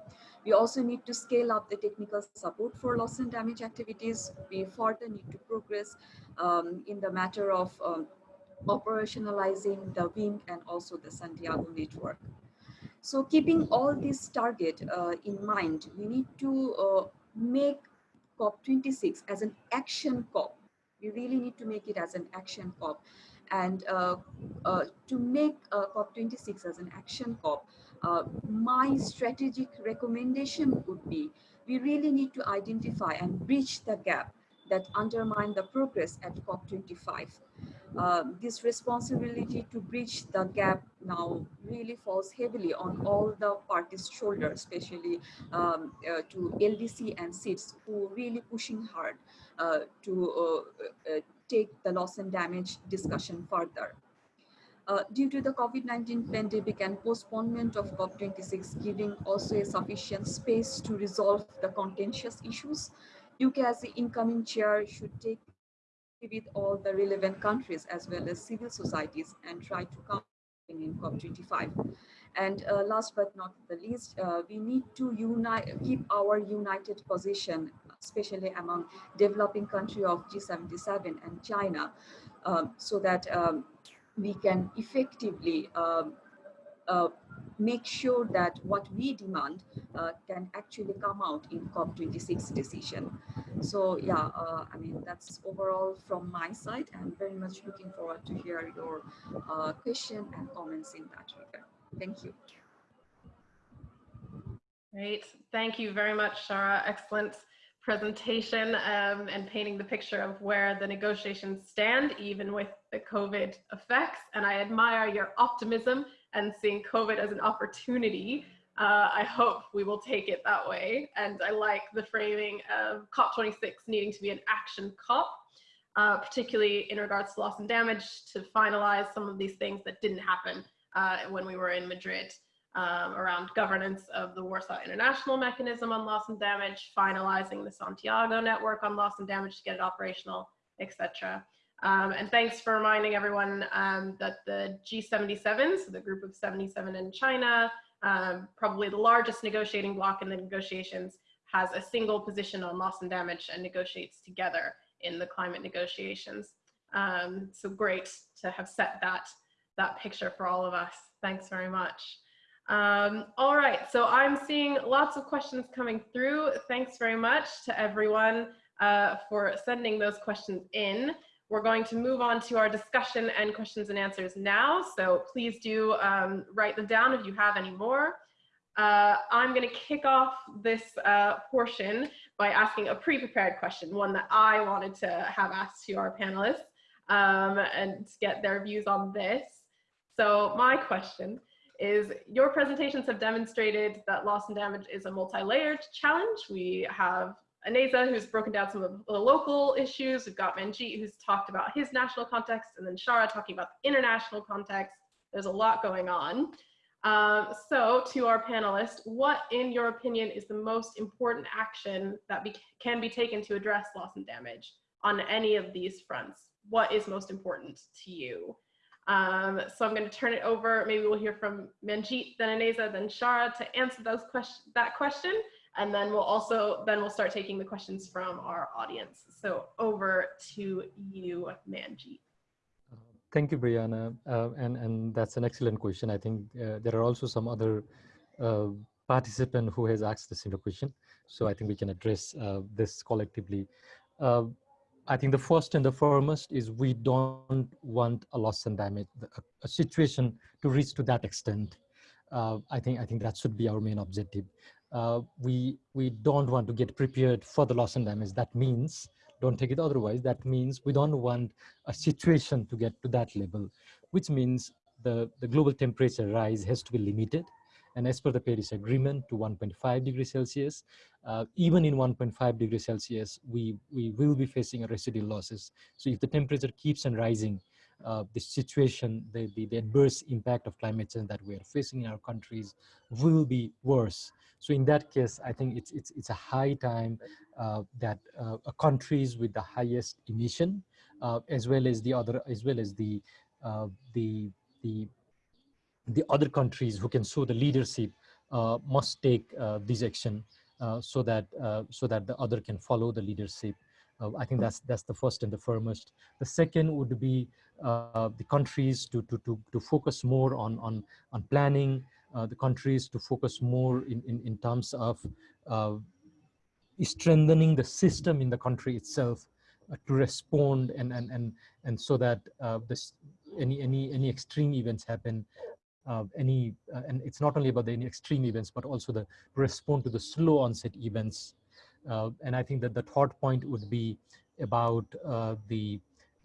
We also need to scale up the technical support for loss and damage activities. We further need to progress um, in the matter of um, operationalizing the WIM and also the Santiago network. So keeping all this target uh, in mind, we need to uh, make COP26 as an action COP. We really need to make it as an action COP. And uh, uh to make uh, COP26 as an action COP, uh, my strategic recommendation would be, we really need to identify and bridge the gap that undermine the progress at COP25. Uh, this responsibility to bridge the gap now really falls heavily on all the parties' shoulders, especially um, uh, to LDC and SIDS, who are really pushing hard uh, to uh, uh, take the loss and damage discussion further. Uh, due to the COVID-19 pandemic and postponement of COP26 giving also a sufficient space to resolve the contentious issues, UK as the incoming chair should take with all the relevant countries as well as civil societies and try to come in COP25. And uh, last but not the least, uh, we need to unite, keep our united position, especially among developing country of G77 and China, um, so that um, we can effectively um, uh, make sure that what we demand uh, can actually come out in COP26 decision. So yeah, uh, I mean, that's overall from my side and very much looking forward to hear your uh, question and comments in that regard. Thank you. Great. Thank you very much, Shara. Excellent presentation um, and painting the picture of where the negotiations stand, even with the COVID effects. And I admire your optimism and seeing COVID as an opportunity. Uh, I hope we will take it that way. And I like the framing of COP26 needing to be an action COP, uh, particularly in regards to loss and damage to finalize some of these things that didn't happen uh, when we were in Madrid. Um, around governance of the Warsaw International Mechanism on Loss and Damage, finalizing the Santiago network on loss and damage to get it operational, etc. Um, and thanks for reminding everyone um, that the G77, so the group of 77 in China, um, probably the largest negotiating bloc in the negotiations, has a single position on loss and damage and negotiates together in the climate negotiations. Um, so great to have set that, that picture for all of us. Thanks very much. Um, all right, so I'm seeing lots of questions coming through. Thanks very much to everyone uh, for sending those questions in. We're going to move on to our discussion and questions and answers now. So please do um, write them down if you have any more. Uh, I'm going to kick off this uh, portion by asking a pre-prepared question, one that I wanted to have asked to our panelists um, and get their views on this. So my question is your presentations have demonstrated that loss and damage is a multi-layered challenge. We have Ineza, who's broken down some of the local issues. We've got Manjit, who's talked about his national context, and then Shara talking about the international context. There's a lot going on. Um, so to our panelists, what in your opinion is the most important action that be can be taken to address loss and damage on any of these fronts? What is most important to you? Um, so I'm going to turn it over. Maybe we'll hear from Manjit, then Ineza, then Shara to answer those question, that question and then we'll also then we'll start taking the questions from our audience. So over to you, Manjit. Uh, thank you, Brianna. Uh, and, and that's an excellent question. I think uh, there are also some other uh, participant who has asked the same question. So I think we can address uh, this collectively. Uh, I think the first and the foremost is we don't want a loss and damage, a, a situation to reach to that extent. uh, I think I think that should be our main objective. Uh, we we don't want to get prepared for the loss and damage. That means don't take it otherwise. That means we don't want a situation to get to that level, which means the the global temperature rise has to be limited. And as per the Paris Agreement to 1.5 degrees Celsius, uh, even in 1.5 degrees Celsius, we, we will be facing a residual losses. So if the temperature keeps on rising, uh, the situation, the, the, the, adverse impact of climate change that we are facing in our countries will be worse. So in that case, I think it's, it's, it's a high time uh, that uh, countries with the highest emission, uh, as well as the other, as well as the, uh, the, the, the other countries who can show the leadership uh, must take this action so that, so that the other can follow the leadership uh, I think that's that's the first and the foremost. The second would be uh, the countries to, to, to, to focus more on, on, on planning, uh, the countries to focus more in, in, in terms of uh, strengthening the system in the country itself uh, to respond and, and, and, and so that uh, this, any, any, any extreme events happen, any and it's not only about the any extreme events but also the respond to the slow onset events and i think that the third point would be about uh, the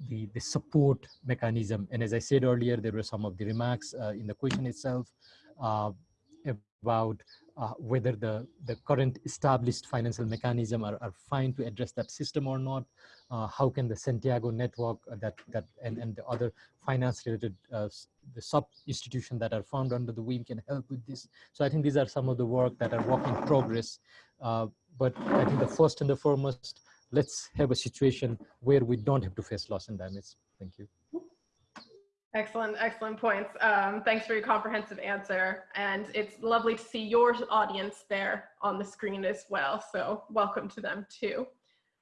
the, the support mechanism. And as I said earlier, there were some of the remarks uh, in the question itself uh, about uh, whether the, the current established financial mechanism are, are fine to address that system or not. Uh, how can the Santiago network uh, that, that and, and the other finance related uh, the sub institution that are found under the WIM can help with this. So I think these are some of the work that are work in progress. But I think the first and the foremost let's have a situation where we don't have to face loss and damage. Thank you. Excellent, excellent points. Um, thanks for your comprehensive answer. And it's lovely to see your audience there on the screen as well. So welcome to them too.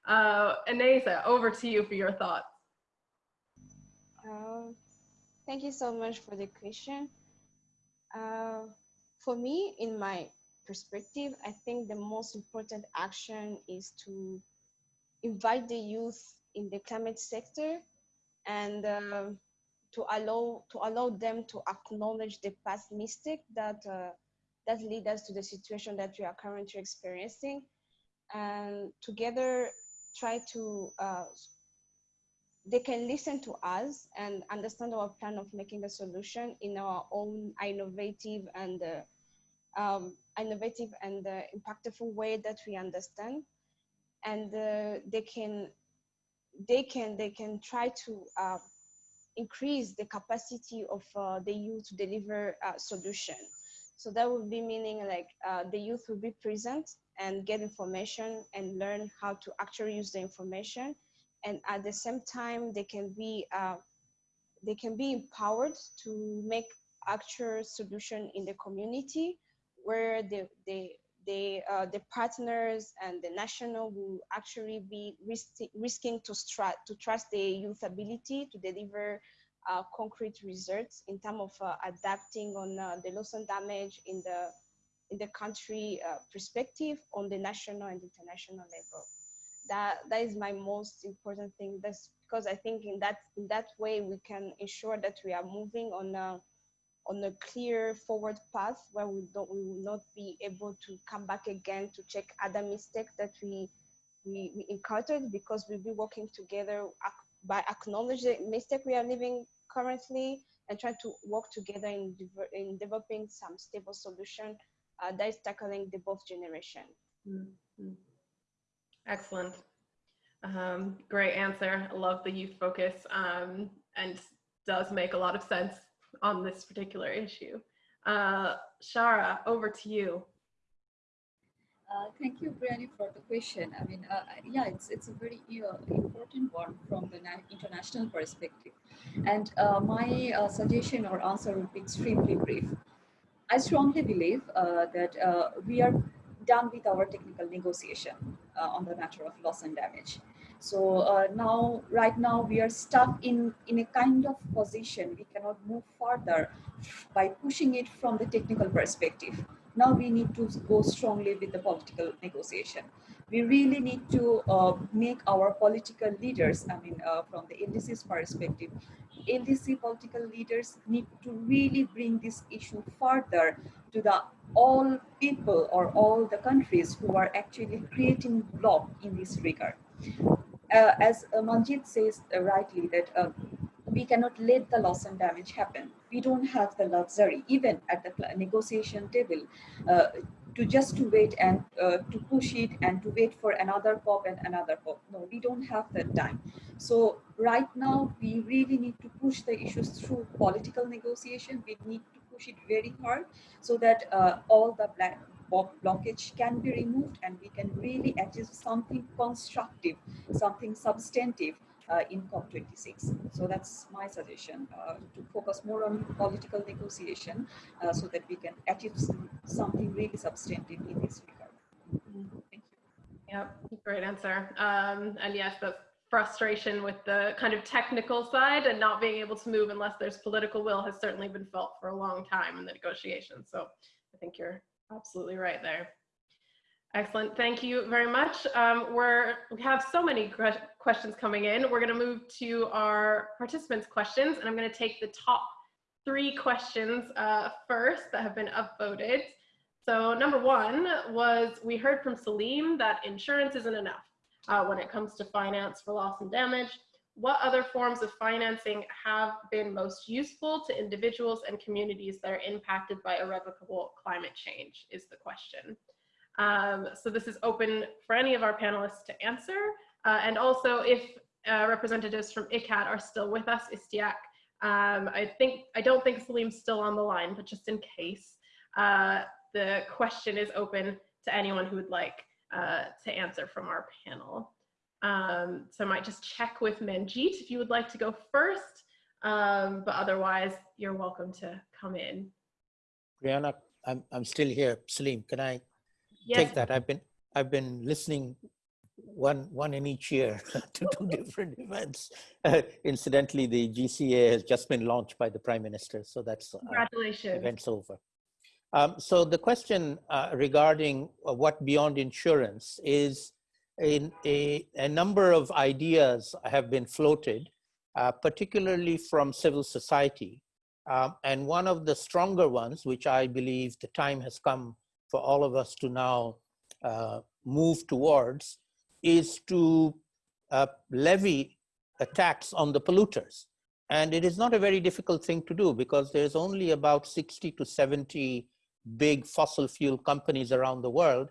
Uh, Ineza, over to you for your thoughts. Uh, thank you so much for the question. Uh, for me, in my perspective, I think the most important action is to invite the youth in the climate sector and um, to allow to allow them to acknowledge the past mistake that uh, that lead us to the situation that we are currently experiencing and together try to uh, they can listen to us and understand our plan of making a solution in our own innovative and uh, um, innovative and uh, impactful way that we understand. And uh, they can they can they can try to uh, increase the capacity of the youth to deliver a solution. So that would be meaning like the youth will be present and get information and learn how to actually use the information. And at the same time they can be uh, they can be empowered to make actual solution in the community where they, they the, uh, the partners and the national will actually be risking to, to trust the youth ability to deliver uh, concrete results in terms of uh, adapting on uh, the loss and damage in the in the country uh, perspective on the national and international level. That that is my most important thing. That's because I think in that in that way we can ensure that we are moving on uh, on a clear forward path where we don't we will not be able to come back again to check other mistakes that we we, we encountered because we'll be working together by acknowledging the mistake we are living currently and trying to work together in, in developing some stable solution uh, that is tackling the both generation. Mm -hmm. Excellent. Um, great answer. I love the youth focus um, and does make a lot of sense on this particular issue. Uh, Shara, over to you. Uh, thank you, Brianna, for the question. I mean, uh, yeah, it's it's a very uh, important one from the international perspective. And uh, my uh, suggestion or answer would be extremely brief. I strongly believe uh, that we are done with our technical negotiation on the matter of loss and damage. So uh, now, right now, we are stuck in, in a kind of position. We cannot move further by pushing it from the technical perspective. now we need to go strongly with the political negotiation. We really need to uh, make our political leaders, I mean, uh, from the LDC's perspective, LDC political leaders need to really bring this issue further to the all people or all the countries who are actually creating block in this regard. Uh, as uh, Manjit says uh, rightly that uh, we cannot let the loss and damage happen. We don't have the luxury, even at the negotiation table, uh, to just to wait and uh, to push it and to wait for another COP and another COP. No, we don't have that time. So right now, we really need to push the issues through political negotiation. We need to push it very hard so that all the black blockage can be removed and we can really achieve something constructive, something substantive uh, in COP26. So that's my suggestion, uh, to focus more on political negotiation uh, so that we can achieve something really substantive in this regard. Thank you. Yep, great answer. Um, and yes, the frustration with the kind of technical side and not being able to move unless there's political will has certainly been felt for a long time in the negotiations. So I think you're absolutely right there. Excellent. Thank you very much. Um, we're, we have so many questions coming in. We're going to move to our participants' questions, and I'm going to take the top three questions uh, first that have been upvoted. So number one was, we heard from Saleem that insurance isn't enough uh, when it comes to finance for loss and damage. What other forms of financing have been most useful to individuals and communities that are impacted by irrevocable climate change is the question. Um, so this is open for any of our panelists to answer. Uh, and also if uh, representatives from ICCAD are still with us, Istiak, um, I think, I don't think Saleem's still on the line, but just in case, uh, the question is open to anyone who would like uh, to answer from our panel. Um, so I might just check with Manjit if you would like to go first, um, but otherwise you're welcome to come in. Brianna, I'm, I'm still here. Saleem, can I Yes. take that? I've been, I've been listening one, one in each year to two different events. Uh, incidentally, the GCA has just been launched by the Prime Minister, so that's uh, Congratulations. event's over. Um, so the question uh, regarding uh, what beyond insurance is in a, a number of ideas have been floated, uh, particularly from civil society. Um, and one of the stronger ones, which I believe the time has come for all of us to now uh, move towards, is to uh, levy a tax on the polluters. And it is not a very difficult thing to do because there's only about 60 to 70 big fossil fuel companies around the world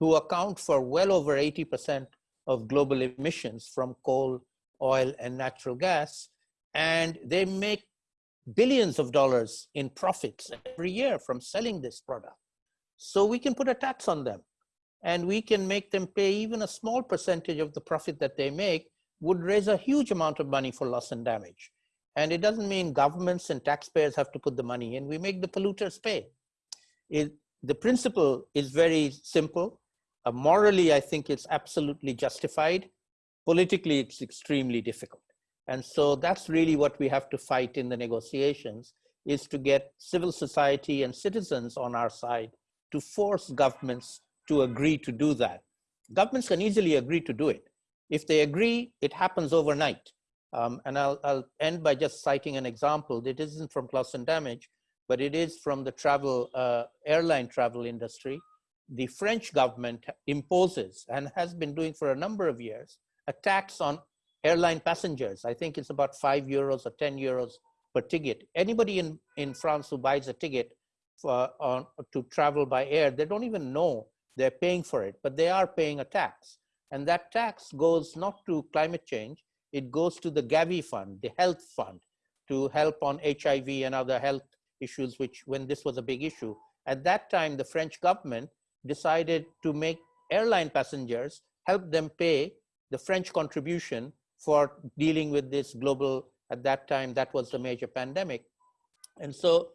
who account for well over 80% of global emissions from coal, oil, and natural gas. And they make billions of dollars in profits every year from selling this product. So we can put a tax on them and we can make them pay even a small percentage of the profit that they make would raise a huge amount of money for loss and damage. And it doesn't mean governments and taxpayers have to put the money in, we make the polluters pay. It, the principle is very simple. Uh, morally, I think it's absolutely justified. Politically, it's extremely difficult. And so that's really what we have to fight in the negotiations is to get civil society and citizens on our side to force governments to agree to do that. Governments can easily agree to do it. If they agree, it happens overnight. Um, and I'll, I'll end by just citing an example that isn't from loss and damage, but it is from the travel, uh, airline travel industry. The French government imposes and has been doing for a number of years, a tax on airline passengers. I think it's about five euros or 10 euros per ticket. Anybody in, in France who buys a ticket for, on, to travel by air, they don't even know they're paying for it, but they are paying a tax. And that tax goes not to climate change, it goes to the Gavi fund, the health fund, to help on HIV and other health issues, which when this was a big issue. At that time, the French government decided to make airline passengers help them pay the French contribution for dealing with this global, at that time, that was the major pandemic. And so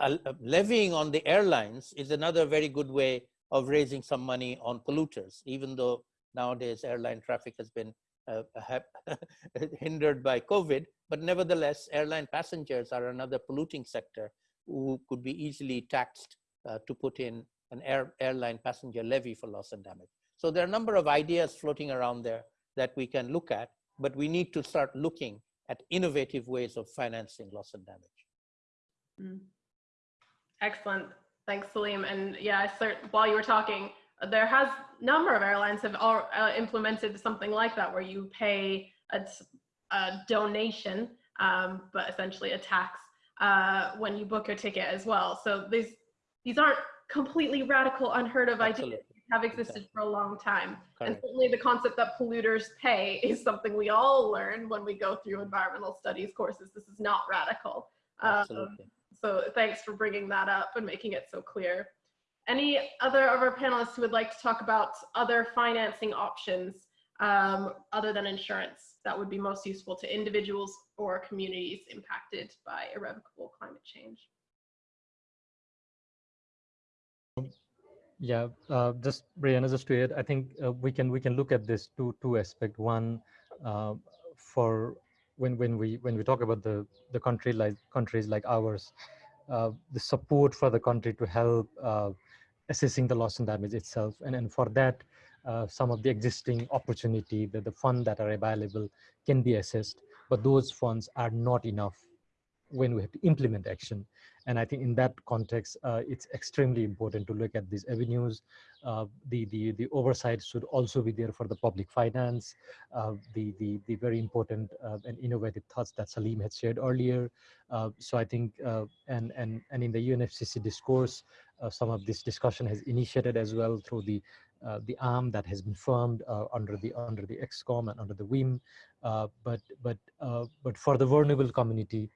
uh, levying on the airlines is another very good way of raising some money on polluters, even though nowadays airline traffic has been uh, hindered by COVID, but nevertheless, airline passengers are another polluting sector who could be easily taxed uh, to put in an air, airline passenger levy for loss and damage. So there are a number of ideas floating around there that we can look at, but we need to start looking at innovative ways of financing loss and damage. Mm. Excellent. Thanks, Saleem. And yeah, while you were talking, there has number of airlines have all, uh, implemented something like that where you pay a, a donation, um, but essentially a tax uh, when you book your ticket as well. So these these aren't completely radical, unheard of Absolutely. ideas. Have existed Exactly. for a long time. And Correct. certainly the concept that polluters pay is something we all learn when we go through environmental studies courses. This is not radical. Um, so thanks for bringing that up and making it so clear. Any other of our panelists who would like to talk about other financing options um, other than insurance that would be most useful to individuals or communities impacted by irrevocable climate change? Yeah, uh, just Brianna, just to add, I think uh, we can we can look at this two two aspect. One, uh, for when when we when we talk about the the country like countries like ours, uh, the support for the country to help uh, assessing the loss and damage itself, and and for that, uh, some of the existing opportunity that the fund that are available can be assessed, but those funds are not enough when we have to implement action. And I think in that context, uh, it's extremely important to look at these avenues. Uh, the, the, the oversight should also be there for the public finance, uh, the, the, the very important uh, and innovative thoughts that Saleem had shared earlier. Uh, so I think, uh, and, and, and in the UNFCCC discourse, some of this discussion has initiated as well through the uh, the arm that has been formed uh, under the under the ExCom and under the WIM, uh, but but but for the vulnerable community,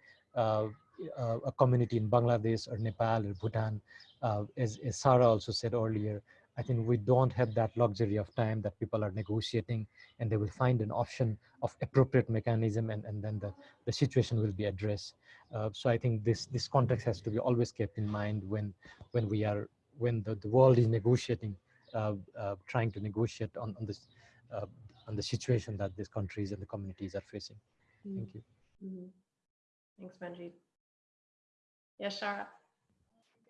uh, a community in Bangladesh or Nepal or Bhutan, uh, as, as Shara also said earlier, I think we don't have that luxury of time that people are negotiating and they will find an option of appropriate mechanism and, and then the, the situation will be addressed. Uh, so I think this, this context has to be always kept in mind when, when we are, when the, the world is negotiating, uh, uh, trying to negotiate on, on this, uh, on the situation that these countries and the communities are facing. Thank you. Mhm. Thanks, Manjeet. Yes, Shara.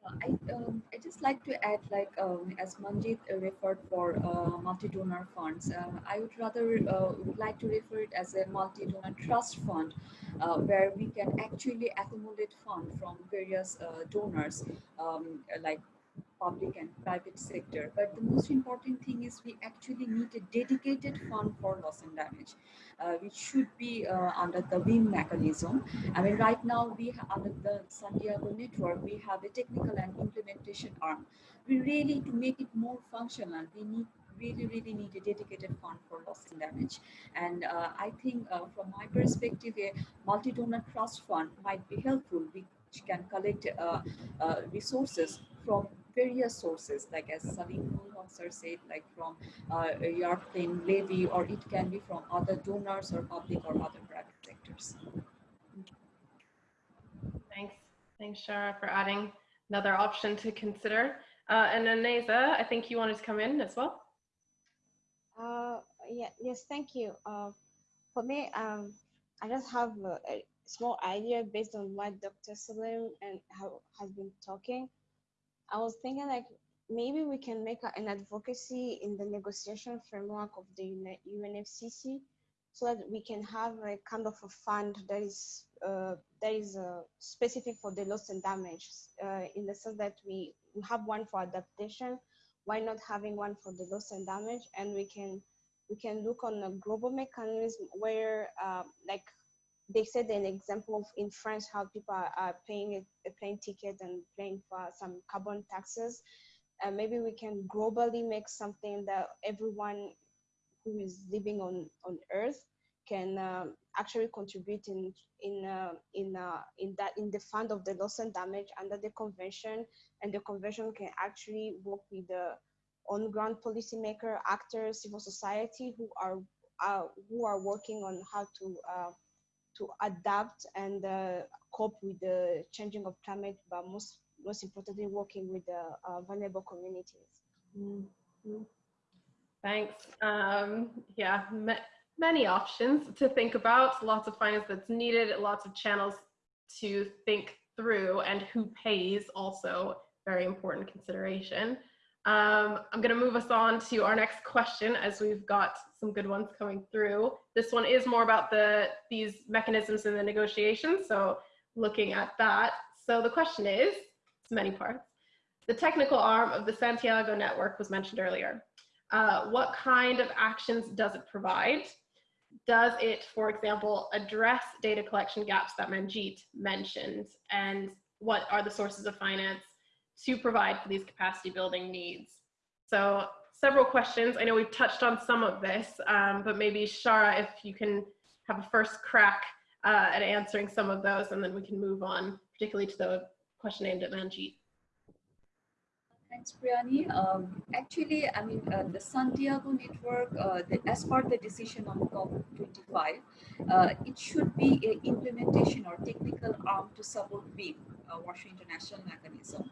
I, um, I just like to add, like um, as Manjit referred for uh, multi-donor funds, uh, I would rather uh, would like to refer it as a multi-donor trust fund, uh, where we can actually accumulate fund from various uh, donors, um, like public and private sector. But the most important thing is we actually need a dedicated fund for loss and damage, uh, which should be uh, under the WIM mechanism. I mean, right now we under the Santiago network, we have a technical and implementation arm. We really, to make it more functional, we need really, really need a dedicated fund for loss and damage. And uh, I think uh, from my perspective, a multi-donor trust fund might be helpful, which can collect uh, uh, resources from various sources, like as Saleem sir said, like from uh, a yard plane levy, or it can be from other donors or public or other private sectors. Thanks. Thanks, Shara, for adding another option to consider. Uh, and then Neza, I think you wanted to come in as well. Uh, yeah, yes, thank you. Uh, for me, um, I just have a, a small idea based on what Dr. Saleem and how has been talking. I was thinking like maybe we can make an advocacy in the negotiation framework of the UNE- UNFCC so that we can have a kind of a fund that is uh, that is uh, specific for the loss and damage uh, in the sense that we, we have one for adaptation why not having one for the loss and damage? And we can we can look on a global mechanism where um, like they said an example of in France how people are, are paying a, a plane ticket and paying for some carbon taxes. Uh, maybe we can globally make something that everyone who is living on on Earth can um, actually contribute in in uh, in uh, in that in the fund of the loss and damage under the convention, and the convention can actually work with the on-ground policymaker, actors, civil society who are uh, who are working on how to uh, to adapt and uh, cope with the changing of climate, but most most importantly, working with the uh, vulnerable communities. Mhm. Thanks. Um, yeah, ma- many options to think about, lots of finance that's needed, lots of channels to think through, and who pays also very important consideration. Um, I'm going to move us on to our next question as we've got some good ones coming through. This one is more about the these mechanisms in the negotiations, so looking at that. So the question is, it's many parts. The technical arm of the Santiago network was mentioned earlier. Uh, what kind of actions does it provide? Does it, for example, address data collection gaps that Manjeet mentioned? And what are the sources of finance to provide for these capacity building needs? So several questions. I know we've touched on some of this, um, but maybe Shara, if you can have a first crack uh, at answering some of those, and then we can move on, particularly to the question aimed at Manjeet. Thanks, Brianna. Um, actually, I mean, uh, the Santiago network, uh, the, as per the decision on COP25, uh, it should be an implementation or technical arm to support WIM, uh, International Mechanism.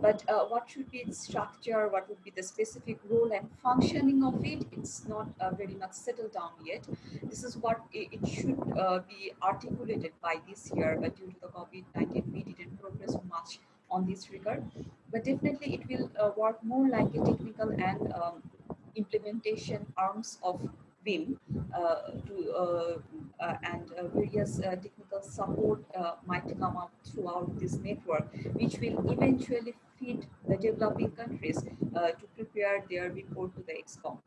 But uh, what should be its structure, what would be the specific role and functioning of it, it's not uh, very much settled down yet. This is what it, it should uh, be articulated by this year, but due to the COVID-19, we didn't progress much on this regard. But definitely it will uh, work more like a technical and um, implementation arms of WIM uh, to, uh, uh and uh, various uh, technical support might come up throughout this network, which will eventually feed the developing countries to prepare their report to the ExCom.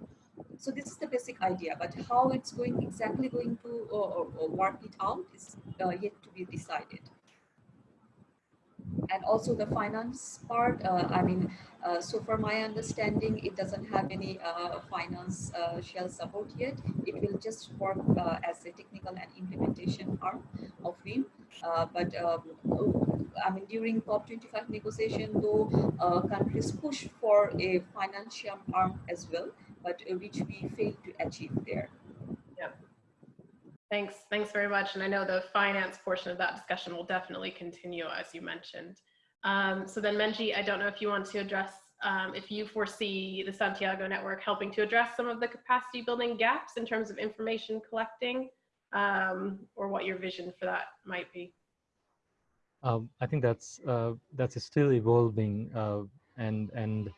So this is the basic idea, but how it's going exactly going to work it out is yet to be decided and also the finance part uh, i mean uh, so for my understanding it doesn't have any uh, finance uh, shell support yet. It will just work uh, as a technical and implementation arm of WIM uh, but um, I mean during COP25 negotiation though countries push for a financial arm as well but which we failed to achieve there Thanks, thanks very much. And I know the finance portion of that discussion will definitely continue as you mentioned. Um, so then Manjeet, I don't know if you want to address, um, if you foresee the Santiago network helping to address some of the capacity building gaps in terms of information collecting um, or what your vision for that might be. Um, I think that's uh, that's still evolving uh, and and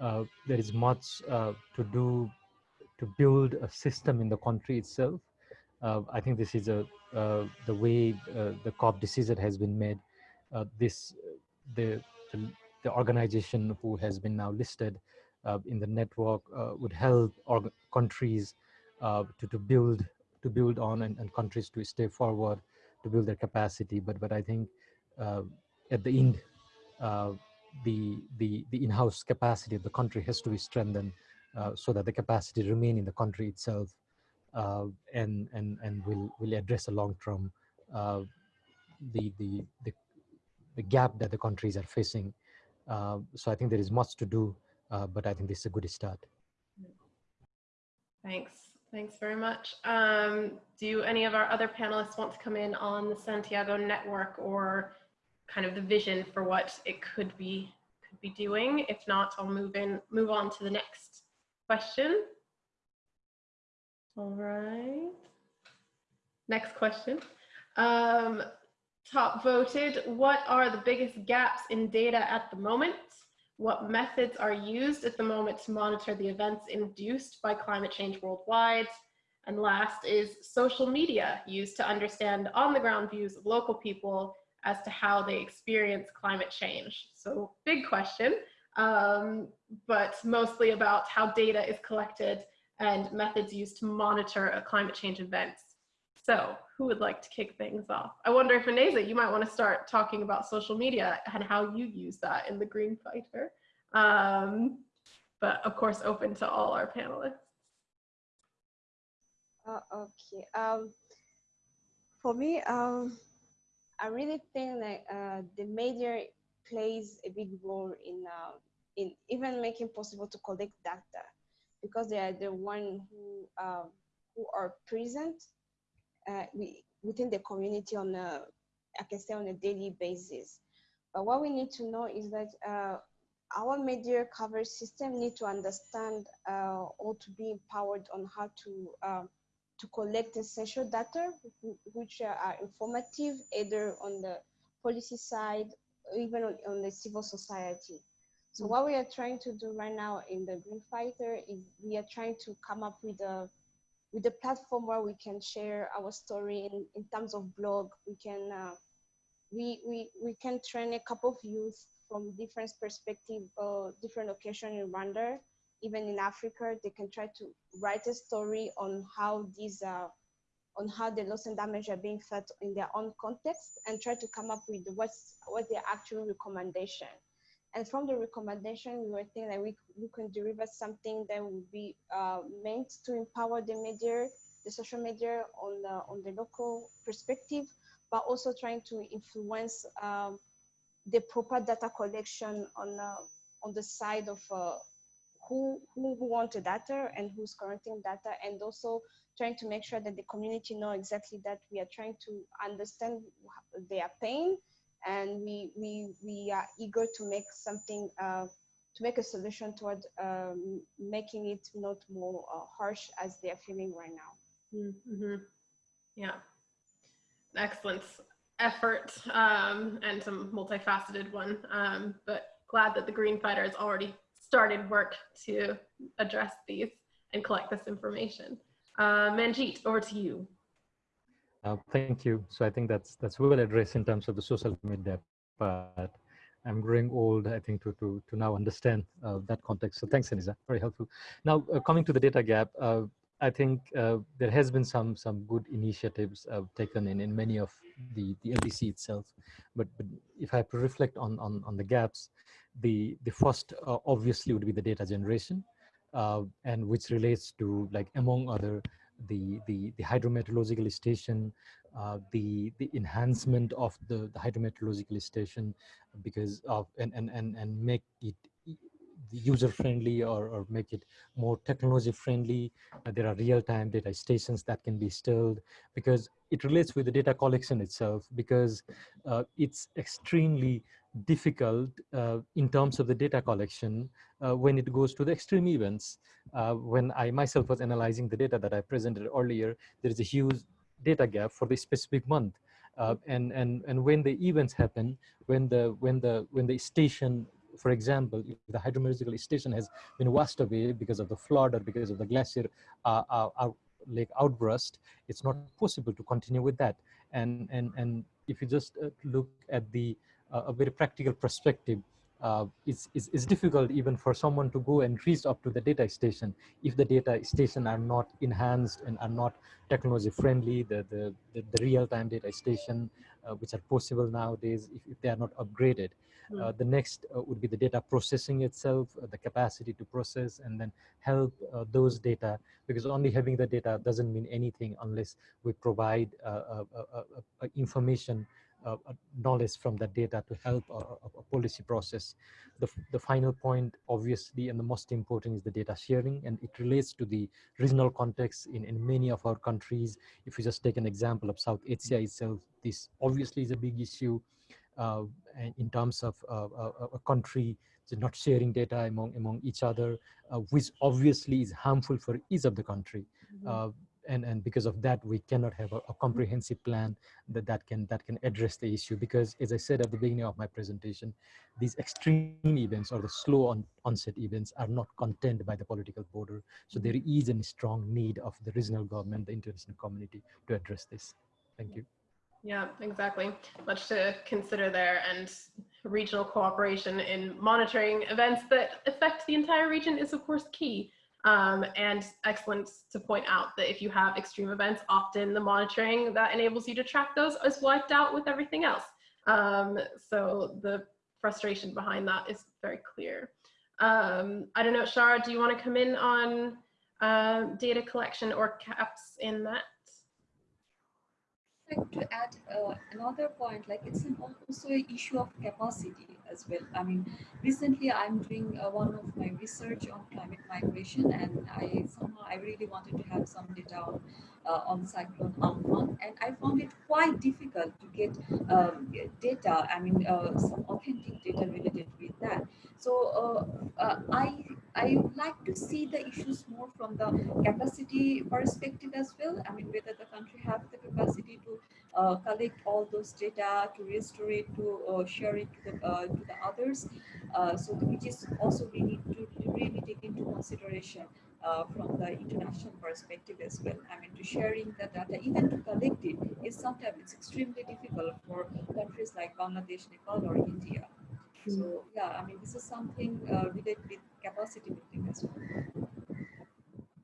uh, there is much uh, to do to build a system in the country itself I think this is a uh, the way uh, the COP decision has been made. Uh, this the, the, the organization who has been now listed uh, in the network uh, would help countries to to build to build on and, and countries to stay forward to build their capacity. But but I think at the end the the the in-house capacity of the country has to be strengthened so that the capacity remain in the country itself uh, and and and will will address a long term uh, the, the the the gap that the countries are facing. Uh, so I think there is much to do, but I think this is a good start. Thanks. Thanks very much. Um, do any of our other panelists want to come in on the Santiago network or kind of the vision for what it could be could be doing? If not, I'll move in move on to the next question. All right. Next question. Um, top voted, what are the biggest gaps in data at the moment? What methods are used at the moment to monitor the events induced by climate change worldwide? And last is social media used to understand on the ground views of local people as to how they experience climate change. So big question, um, but mostly about how data is collected and methods used to monitor climate change events. So who would like to kick things off? I wonder if Ineza, you might want to start talking about social media and how you use that in the Green Fighter. Um, but of course, open to all our panelists. Uh, okay. Um, for me, um, I really think that uh, the media plays a big role in uh, in even making possible to collect data because they are the one who um, who are present uh, we, within the community on a I can say on a daily basis. But what we need to know is that uh, our media coverage system need to understand uh, or to be empowered on how to um, to collect essential data which are informative either on the policy side even on, on the civil society. So what we are trying to do right now in the Green Fighter is we are trying to come up with a with a platform where we can share our story in, in terms of blog. We can uh, we, we we can train a couple of youth from different perspective, uh, different location in Rwanda, even in Africa. They can try to write a story on how these uh, on how the loss and damage are being felt in their own context and try to come up with what's what their actual recommendation. And from the recommendation, we were thinking that we, we can deliver something that would be uh, meant to empower the media, the social media on the, on the local perspective, but also trying to influence um, the proper data collection on, uh, on the side of uh, who, who, who want the data and who's collecting data, and also trying to make sure that the community know exactly that we are trying to understand their pain and we we we are eager to make something uh, to make a solution toward um, making it not more uh, harsh as they are feeling right now. Mm -hmm. Yeah, excellent effort um, and some multifaceted one, um, but glad that the Green Fighter has already started work to address these and collect this information. Uh, Manjeet, over to you. Uh, thank you. So I think that's that's well addressed in terms of the social media but I'm growing old, I think, to, to, to now understand uh, that context. So thanks, Ineza, very helpful. Now, uh, coming to the data gap, uh, I think uh, there has been some some good initiatives uh, taken in, in many of the, the LDC itself. But, but if I have to reflect on, on, on the gaps, the, the first obviously would be the data generation, and which relates to, like, among other, the, the, the hydrometeorological station, uh, the the enhancement of the, the hydrometeorological station because of and and and, and make it user friendly or, or make it more technology friendly. Uh, there are real-time data stations that can be installed because it relates with the data collection itself because uh, it's extremely difficult uh, in terms of the data collection uh, when it goes to the extreme events. Uh, when I myself was analyzing the data that I presented earlier, there is a huge data gap for the specific month. Uh, and and and when the events happen, when the when the when the station, for example, if the hydrometeorological station has been washed away because of the flood or because of the glacier uh, uh, lake outburst, it's not possible to continue with that. And and and if you just look at the a very practical perspective, uh, it's, it's, it's, difficult even for someone to go and reach up to the data station if the data station are not enhanced and are not technology friendly, the, the, the, the real-time data station, uh, which are possible nowadays if, if they are not upgraded. Mm. Uh, the next uh, would be the data processing itself, uh, the capacity to process and then help uh, those data because only having the data doesn't mean anything unless we provide information uh, uh, knowledge from that data to help a, a, policy process. The, the final point, obviously, and the most important is the data sharing, and it relates to the regional context in, in many of our countries. If you just take an example of South Asia itself, this obviously is a big issue uh, in terms of uh, a, a country not sharing data among among each other, uh, which obviously is harmful for each of the country. Mm -hmm and and because of that we cannot have a, a, mm-hmm. comprehensive plan that that can that can address the issue because as i said at the beginning of my presentation these extreme events or the slow on, onset events are not contained by the political border. So mm-hmm. there is a strong need of the regional government the international community to address this. Thank you. Yeah exactly. Much to consider there and regional cooperation in monitoring events that affect the entire region is of course key um, and excellent to point out that if you have extreme events, often the monitoring that enables you to track those is wiped out with everything else. Um, so the frustration behind that is very clear. Um, I don't know, Shara, do you want to come in on uh, data collection or caps in that? Like to add uh, another point, like it's an also an issue of capacity as well. I mean, recently I'm doing uh, one of my research on climate migration, and I somehow I really wanted to have some data on, uh, on cyclone Amphan, and I found it quite difficult to get um, data. I mean, uh, some authentic data related with that. So uh, uh, I I would like to see the issues more from the capacity perspective as well. I mean, whether the country have the capacity to uh, collect all those data, to restore it, to uh, share it to the, uh, to the others. Uh, so which is also we need to really take into consideration uh, from the international perspective as well. I mean, to sharing the data, even to collect it, is sometimes it's extremely difficult for countries like Bangladesh, Nepal, or India. So yeah, I mean, this is something uh, related with capacity building as well.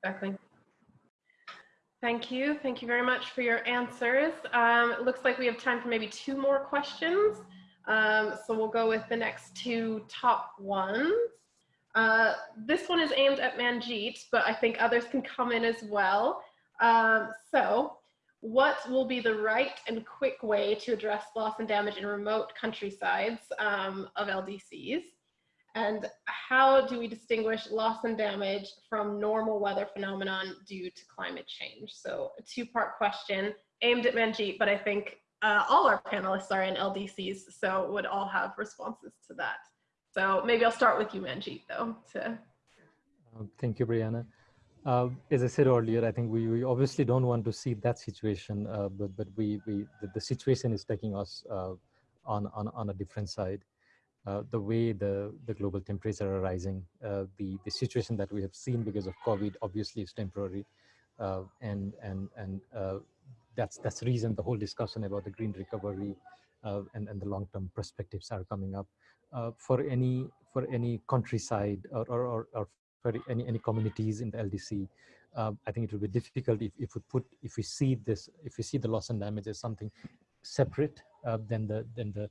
Exactly. Thank you. Thank you very much for your answers. Um, it looks like we have time for maybe two more questions. Um, so we'll go with the next two top ones. Uh, this one is aimed at Manjeet, but I think others can come in as well. Um, so what will be the right and quick way to address loss and damage in remote countrysides um, of LDCs? And how do we distinguish loss and damage from normal weather phenomenon due to climate change? So a two-part question aimed at Manjeet, but I think uh, all our panelists are in LDCs, so would all have responses to that. So maybe I'll start with you, Manjeet, though. Uh, thank you, Brianna. Uh, as I said earlier, I think we, we obviously don't want to see that situation, uh, but but we we the, the situation is taking us uh, on on on a different side. Uh, the way the, the global temperatures are rising, uh, the, the situation that we have seen because of COVID obviously is temporary. Uh, and and, and that's, that's the reason the whole discussion about the green recovery and, and the long-term perspectives are coming up. For any for any countryside or, or, or, or for any, any communities in the LDC, I think it will be difficult if, if we put if we see this if we see the loss and damage as something separate than the than the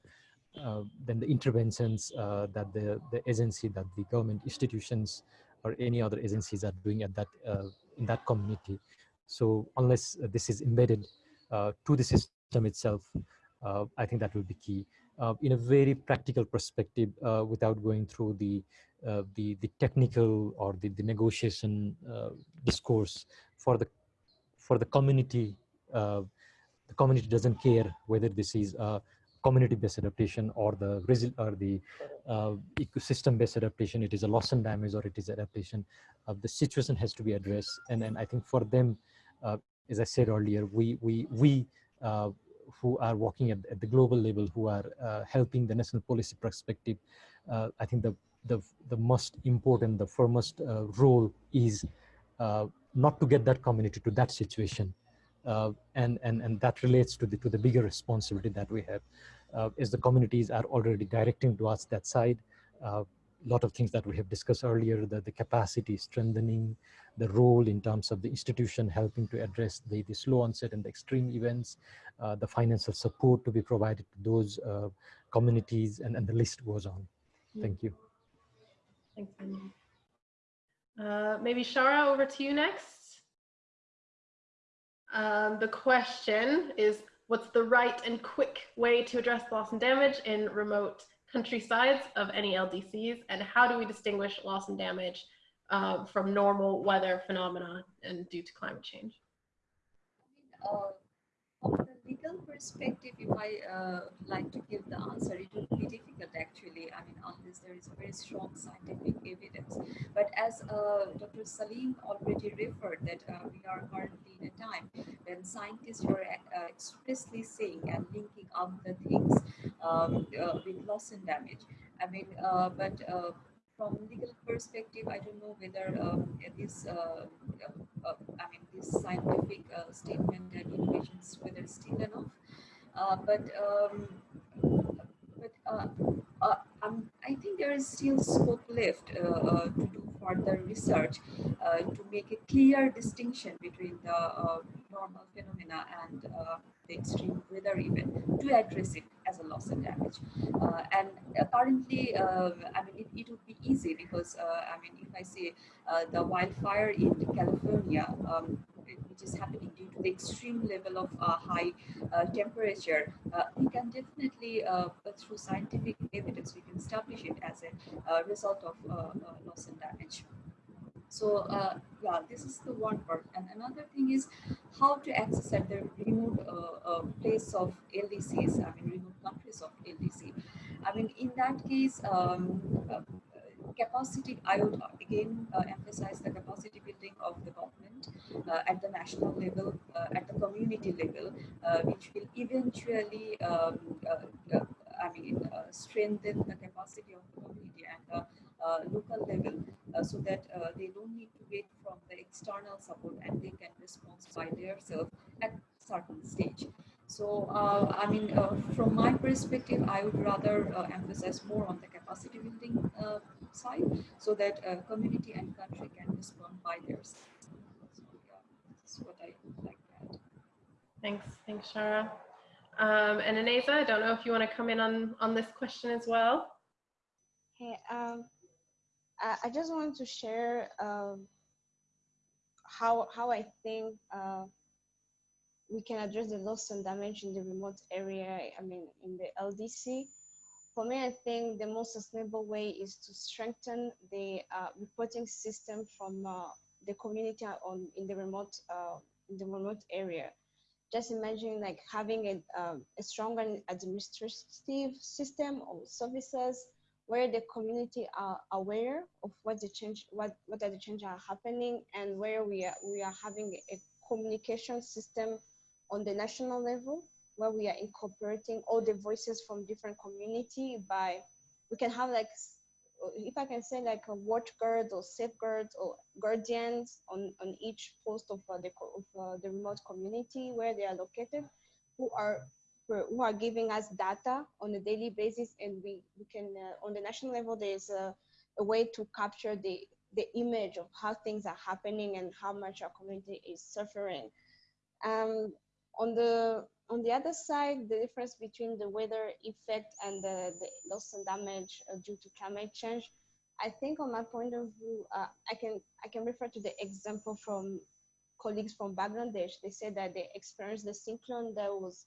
uh, then the interventions uh, that the, the agency, that the government institutions or any other agencies are doing at that, uh, in that community. So unless this is embedded to the system itself, I think that will be key. In a very practical perspective, without going through the uh, the the technical or the, the negotiation uh, discourse for the for the community uh, the community doesn't care whether this is a community-based adaptation or the or the uh, ecosystem-based adaptation. It is a loss and damage or it is adaptation. Uh, the situation has to be addressed, and then I think for them, uh, as I said earlier, we we we uh, who are working at, at, the global level, who are uh, helping the national policy perspective, uh, I think the the the most important, the foremost role is not to get that community to that situation. Uh, and and and that relates to the to the bigger responsibility that we have uh, as the communities are already directing towards that side uh, lot of things that we have discussed earlier the, the capacity strengthening the role in terms of the institution helping to address the, the slow onset and the extreme events uh, the financial support to be provided to those uh, communities and, and the list goes on. Thank you. Thanks uh, maybe Shara over to you next. Um, the question is, what's the right and quick way to address loss and damage in remote countrysides of any LDCs? And how do we distinguish loss and damage uh, from normal weather phenomena and due to climate change? Uh, from perspective, if I uh, like to give the answer, it would be difficult actually. I mean, unless there is very strong scientific evidence. But as uh, Dr. Saleem already referred that uh, we are currently in a time when scientists are uh, expressly saying and linking up the things um, uh, with loss and damage. I mean, uh, but from legal perspective, I don't know whether um, this, uh, uh, I mean, this scientific uh, statement and innovations whether still enough. Uh, but um, but uh, uh, um, I think there is still scope left to do further research to make a clear distinction between the normal phenomena and the extreme weather event to address it as a loss and damage. Uh, and currently, um, I mean, it, it, would be easy because, uh, I mean, if I say uh, the wildfire in California, um, which is happening due to the extreme level of uh, high uh, temperature, uh, we can definitely, through scientific evidence, we can establish it as a result of loss and damage. So uh, yeah, this is the one part. And another thing is how to access at the remote uh, uh, place of LDCs, I mean remote countries of LDC. I mean, in that case, um, uh, capacity, I would again uh, emphasize the capacity building of the government uh, at the national level, uh, at the community level, uh, which will eventually, um, I mean, strengthen the capacity of the community the local level so that they don't need to wait from the external support and they can respond by themselves at certain stage. So, uh, I mean, uh, from my perspective, I would rather uh, emphasize more on the capacity building side so that community and country can respond by themselves. So, yeah, that's what I like that. Thanks. Thanks, Shara. Um, and Ineza, I don't know if you want to come in on, on this question as well. Hey, um, I, I just want to share um, how, how I think uh, we can address the loss and damage in the remote area, I mean, in the LDC. For me, I think the most sustainable way is to strengthen the uh, reporting system from uh, the community on in the remote uh, in the remote area. Just imagine like having a, um, a strong administrative system or services where the community are aware of what the change, what what are the changes are happening, and where we are we are having a communication system on the national level where we are incorporating all the voices from different community by we can have like if I can say like a watch guard or safeguards or guardians on, on each post of, uh, the, of uh, the remote community where they are located, who are who are giving us data on a daily basis, and we we can uh, on the national level there's a, a way to capture the the image of how things are happening and how much our community is suffering. Um, on the on the other side, the difference between the weather effect and the, the loss and damage uh, due to climate change, I think on my point of view, uh, I can I can refer to the example from colleagues from Bangladesh. They said that they experienced the cyclone that was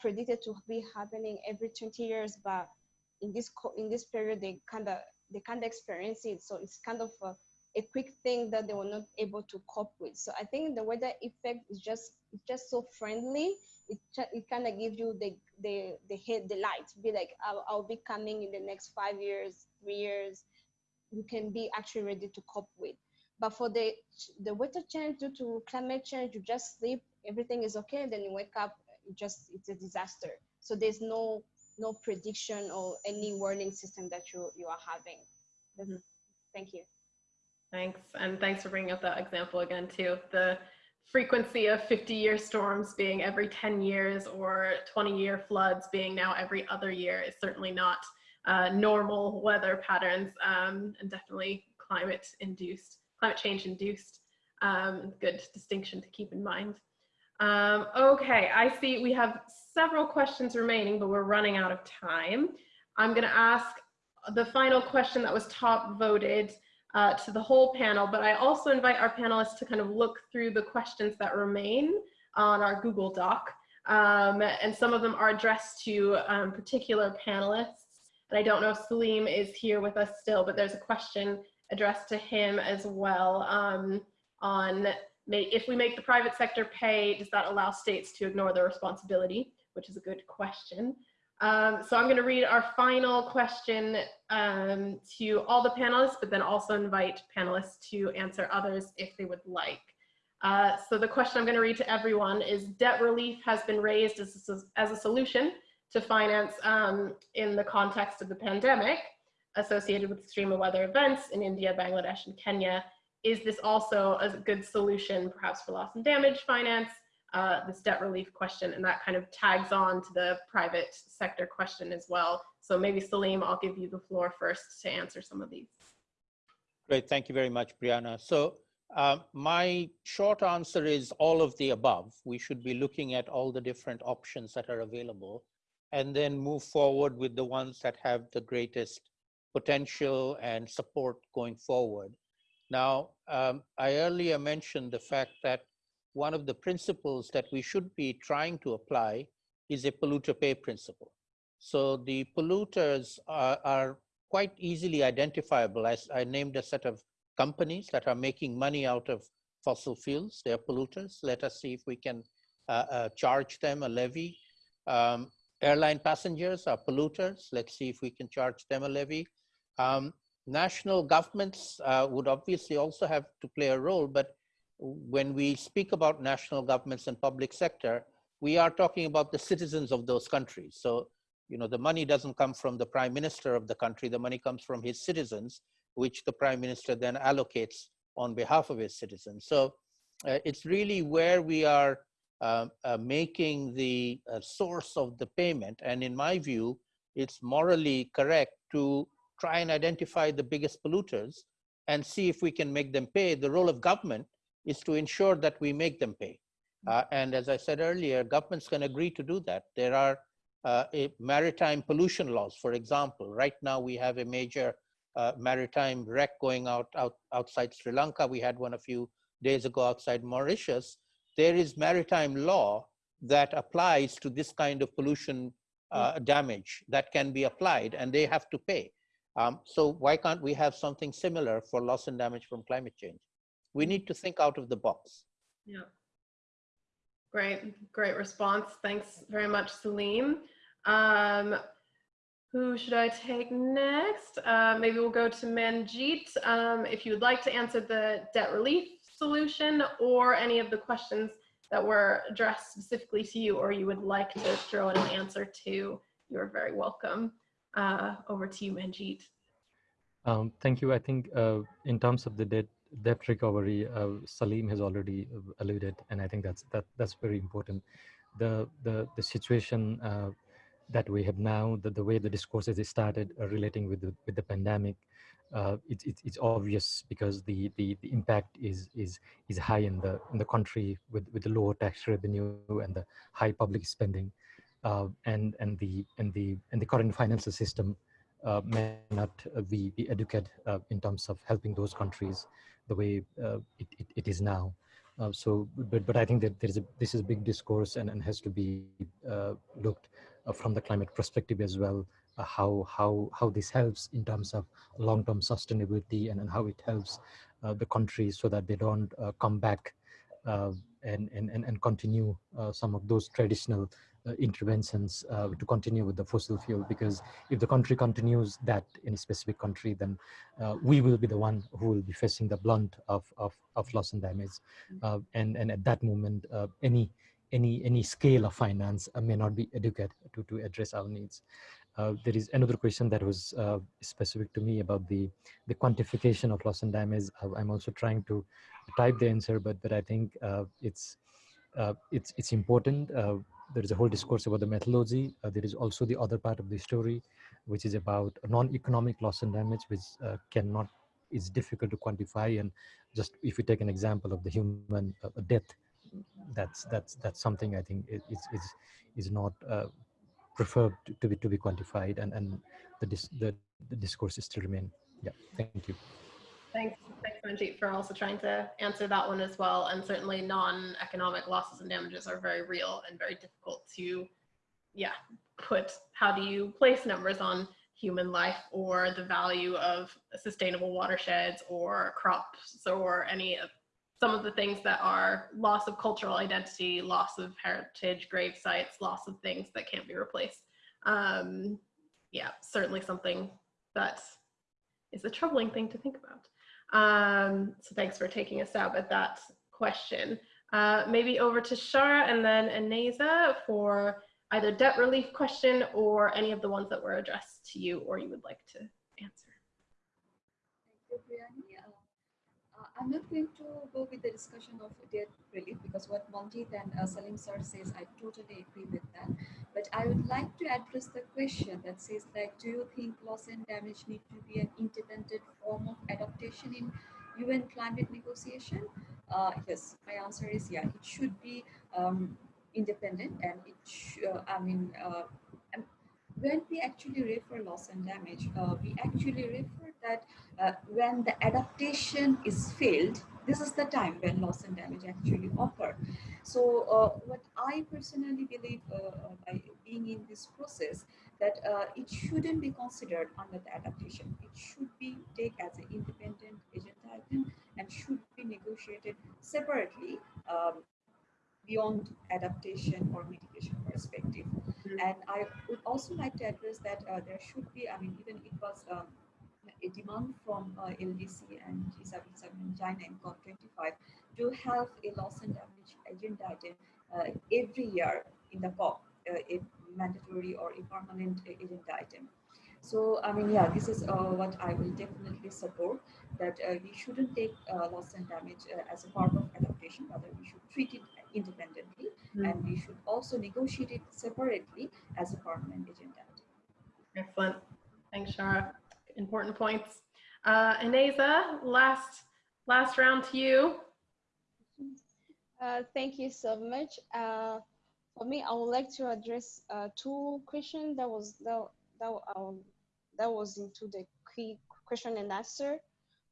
predicted to be happening every 20 years, but in this in this period they kind of they kind of experience it. So it's kind of a, a quick thing that they were not able to cope with. So I think the weather effect is just it's just so friendly. It, it kind of gives you the the the head the light. Be like I'll, I'll be coming in the next five years, three years. You can be actually ready to cope with. But for the the weather change due to climate change, you just sleep, everything is okay, then you wake up, it just it's a disaster. So there's no no prediction or any warning system that you you are having. Mm -hmm. Thank you. Thanks. And thanks for bringing up that example again, too. The frequency of 50 year storms being every 10 years or 20 year floods being now every other year is certainly not uh, normal weather patterns um, and definitely climate induced, climate change induced. Um, good distinction to keep in mind. Um, okay, I see we have several questions remaining, but we're running out of time. I'm going to ask the final question that was top voted uh, to the whole panel, but I also invite our panelists to kind of look through the questions that remain on our Google Doc. Um, and some of them are addressed to um, particular panelists. And I don't know if Saleem is here with us still, but there's a question addressed to him as well um, on if we make the private sector pay, does that allow states to ignore their responsibility? Which is a good question. Um, so I'm going to read our final question um, to all the panelists, but then also invite panelists to answer others if they would like. Uh, so the question I'm going to read to everyone is debt relief has been raised as a, as a solution to finance um, in the context of the pandemic associated with extreme weather events in India, Bangladesh, and Kenya. Is this also a good solution perhaps for loss and damage finance uh, this debt relief question, and that kind of tags on to the private sector question as well. So maybe Saleem, I'll give you the floor first to answer some of these. Great, thank you very much, Brianna. So uh, my short answer is all of the above. We should be looking at all the different options that are available and then move forward with the ones that have the greatest potential and support going forward. Now, um, I earlier mentioned the fact that one of the principles that we should be trying to apply is a polluter pay principle. So the polluters are, are quite easily identifiable. As I named a set of companies that are making money out of fossil fuels. They are polluters. Let us see if we can uh, uh, charge them a levy. Um, airline passengers are polluters. Let's see if we can charge them a levy. Um, national governments uh, would obviously also have to play a role, but when we speak about national governments and public sector, we are talking about the citizens of those countries. So, you know, the money doesn't come from the prime minister of the country, the money comes from his citizens, which the prime minister then allocates on behalf of his citizens. So uh, it's really where we are uh, uh, making the uh, source of the payment. And in my view, it's morally correct to try and identify the biggest polluters and see if we can make them pay. The role of government is to ensure that we make them pay. Uh, and as I said earlier, governments can agree to do that. There are uh, maritime pollution laws, for example. Right now we have a major uh, maritime wreck going out, out outside Sri Lanka. We had one a few days ago outside Mauritius. There is maritime law that applies to this kind of pollution uh, damage that can be applied and they have to pay. Um, so why can't we have something similar for loss and damage from climate change? We need to think out of the box. Yeah. Great, great response. Thanks very much, Saleem. Um, who should I take next? Uh, maybe we'll go to Manjeet. Um, if you would like to answer the debt relief solution or any of the questions that were addressed specifically to you or you would like to throw in an answer to, you're very welcome. Uh, over to you, Manjeet. Um, thank you. I think uh, in terms of the debt debt recovery, uh, Saleem has already uh, alluded, and I think that's that that's very important. The the the situation uh, that we have now, the, the way the discourse has started uh, relating with the with the pandemic, it's, it's it's obvious because the, the the impact is is is high in the in the country with with the lower tax revenue and the high public spending, and and the and the and the current financial system uh, may not uh, be, be uh, in terms of helping those countries the way uh, it, it, it is now. Uh, so, but, but I think that there is a, this is a big discourse and, and has to be uh, looked from the climate perspective as well, how, how, how this helps in terms of long-term sustainability and, and how it helps the countries so that they don't come back and, and, and continue some of those traditional uh, interventions uh, to continue with the fossil fuel because if the country continues that in a specific country then uh, we will be the one who will be facing the blunt of, of, of loss and damage mm. and, and at that moment any any any scale of finance uh, may not be adequate to to address our needs. Uh, there is another question that was uh, specific to me about the the quantification of loss and damage. I'm also trying to type the answer, but but I think it's it's it's important there is a whole discourse about the methodology. Uh, there is also the other part of the story, which is about non-economic loss and damage, which uh, cannot, is difficult to quantify. And just if you take an example of the human uh, death, that's that's that's something I think is is is not uh, preferred to, be to be quantified, and and the dis, the, the discourse is still remain. Yeah, thank you. Thanks, thanks Manjeet for also trying to answer that one as well. And certainly non-economic losses and damages are very real and very difficult to, yeah, put, how do you place numbers on human life or the value of sustainable watersheds or crops or any of some of the things that are loss of cultural identity, loss of heritage, grave sites, loss of things that can't be replaced. Um, yeah, certainly something that is a troubling thing to think about. Um, so thanks for taking a stab at that question. Uh, maybe over to Shara and then Ineza for either debt relief question or any of the ones that were addressed to you or you would like to answer. Thank you, Brianna. I'm not going to go with the discussion of debt relief because what Manjeet and uh, Saleem sir says, I totally agree with that. But I would like to address the question that says like, do you think loss and damage need to be an independent form of adaptation in UN climate negotiation? Uh, yes, my answer is yeah, it should be um, independent and it, uh, I mean, uh, when we actually refer loss and damage, uh, we actually refer that uh, when the adaptation is failed, this is the time when loss and damage actually occur. So uh, what I personally believe uh, uh, by being in this process, that uh, it shouldn't be considered under the adaptation. It should be taken as an independent agent item and should be negotiated separately um, beyond adaptation or mitigation perspective. Mm -hmm. And I would also like to address that uh, there should be, I mean, even it was um, a demand from uh, LDC and G77 in China and COP25 to have a loss and damage agenda item uh, every year in the COP, uh, a mandatory or a permanent agenda item. So, I mean, yeah, this is uh, what I will definitely support, that uh, we shouldn't take uh, loss and damage uh, as a part of adaptation, rather we should treat it independently, Mm. and we should also negotiate it separately as a permanent agenda. Excellent. Thanks, Shara. Important points. Uh, Ineza, last, last round to you. Uh, thank you so much. Uh, for me, I would like to address uh, two questions that was that that um, that was into the key question and answer.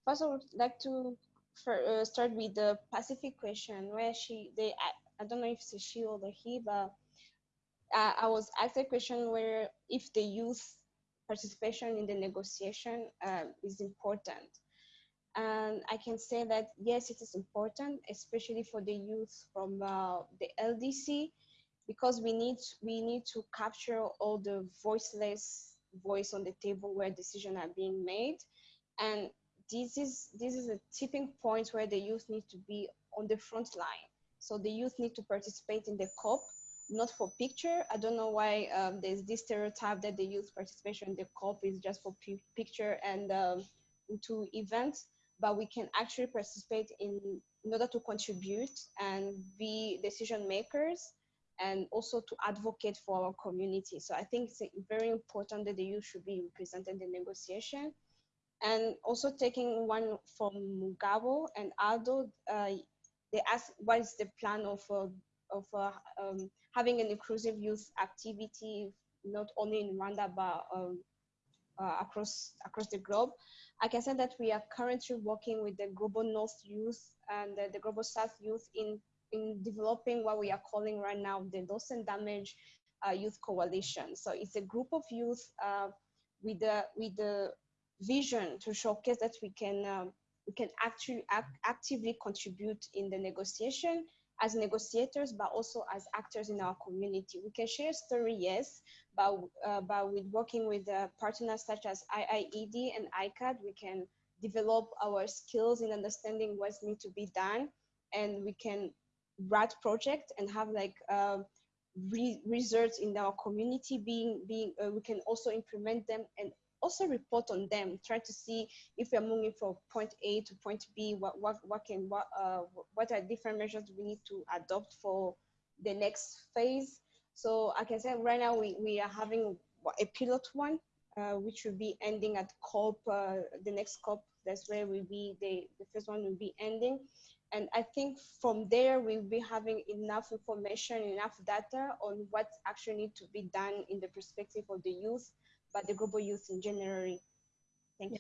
First, I would like to for, uh, start with the Pacific question, where she they I, I don't know if it's she or the he, but uh, I was asked a question where if the youth participation in the negotiation uh, is important. And I can say that yes, it is important, especially for the youth from uh, the LDC, because we need we need to capture all the voiceless voice on the table where decisions are being made, and this is this is a tipping point where the youth need to be on the front line. So the youth need to participate in the COP, not for picture. I don't know why um, there's this stereotype that the youth participation in the COP is just for picture and um, into events but we can actually participate in, in order to contribute and be decision makers and also to advocate for our community. So I think it's very important that the youth should be represented in the negotiation. And also taking one from Mugabo and Aldo, uh, they asked what is the plan of, uh, of uh, um, having an inclusive youth activity, not only in Rwanda, but um, uh, across, across the globe. I can say that we are currently working with the Global North Youth and the, the Global South Youth in, in developing what we are calling right now the Loss and Damage uh, Youth Coalition. So it's a group of youth uh, with, the, with the vision to showcase that we can, um, we can actually act, actively contribute in the negotiation as negotiators, but also as actors in our community. We can share story, yes, but, uh, but with working with uh, partners such as IIED and ICCAD, we can develop our skills in understanding what needs to be done, and we can write projects and have like uh, re results in our community being being. Uh, we can also implement them and also report on them, trying to see if we're moving from point A to point B, what, what, what can, what, uh, what are different measures we need to adopt for the next phase. So I can say right now we, we are having a pilot one, uh, which will be ending at COP, uh, the next COP, that's where will be, the, the first one will be ending. And I think from there, we'll be having enough information, enough data on what actually need to be done in the perspective of the youth but the global youth in general. Thank you.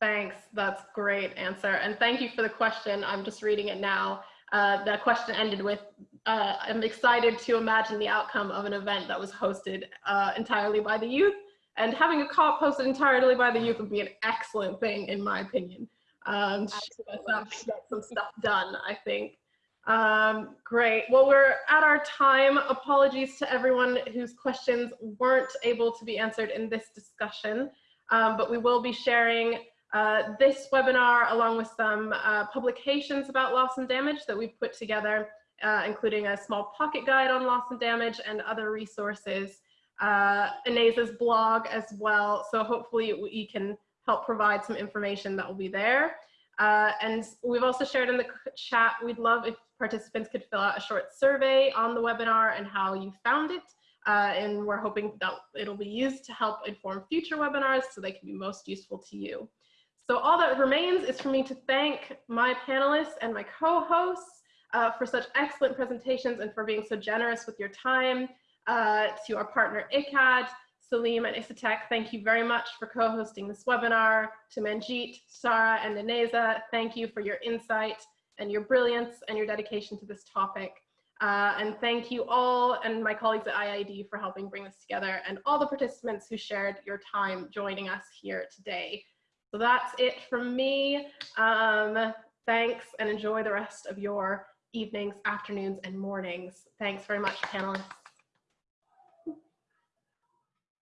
Thanks, that's great answer. And thank you for the question. I'm just reading it now. Uh, the question ended with, uh, I'm excited to imagine the outcome of an event that was hosted uh, entirely by the youth and having a COP hosted entirely by the youth would be an excellent thing in my opinion. Um, get some stuff done, I think. Um, great. Well, we're at our time. Apologies to everyone whose questions weren't able to be answered in this discussion, um, but we will be sharing uh, this webinar along with some uh, publications about loss and damage that we've put together, uh, including a small pocket guide on loss and damage and other resources, uh, Ineza's blog as well. So hopefully we can help provide some information that will be there. Uh, and we've also shared in the chat, we'd love if participants could fill out a short survey on the webinar and how you found it. Uh, and we're hoping that it'll be used to help inform future webinars so they can be most useful to you. So all that remains is for me to thank my panelists and my co-hosts uh, for such excellent presentations and for being so generous with your time. Uh, to our partner ICCAD, Saleem and Isatek, thank you very much for co-hosting this webinar. To Manjeet, Shara, and Ineza, thank you for your insight and your brilliance and your dedication to this topic. Uh, and thank you all and my colleagues at IIED for helping bring this together and all the participants who shared your time joining us here today. So that's it from me. Um, thanks and enjoy the rest of your evenings, afternoons, and mornings. Thanks very much, panelists.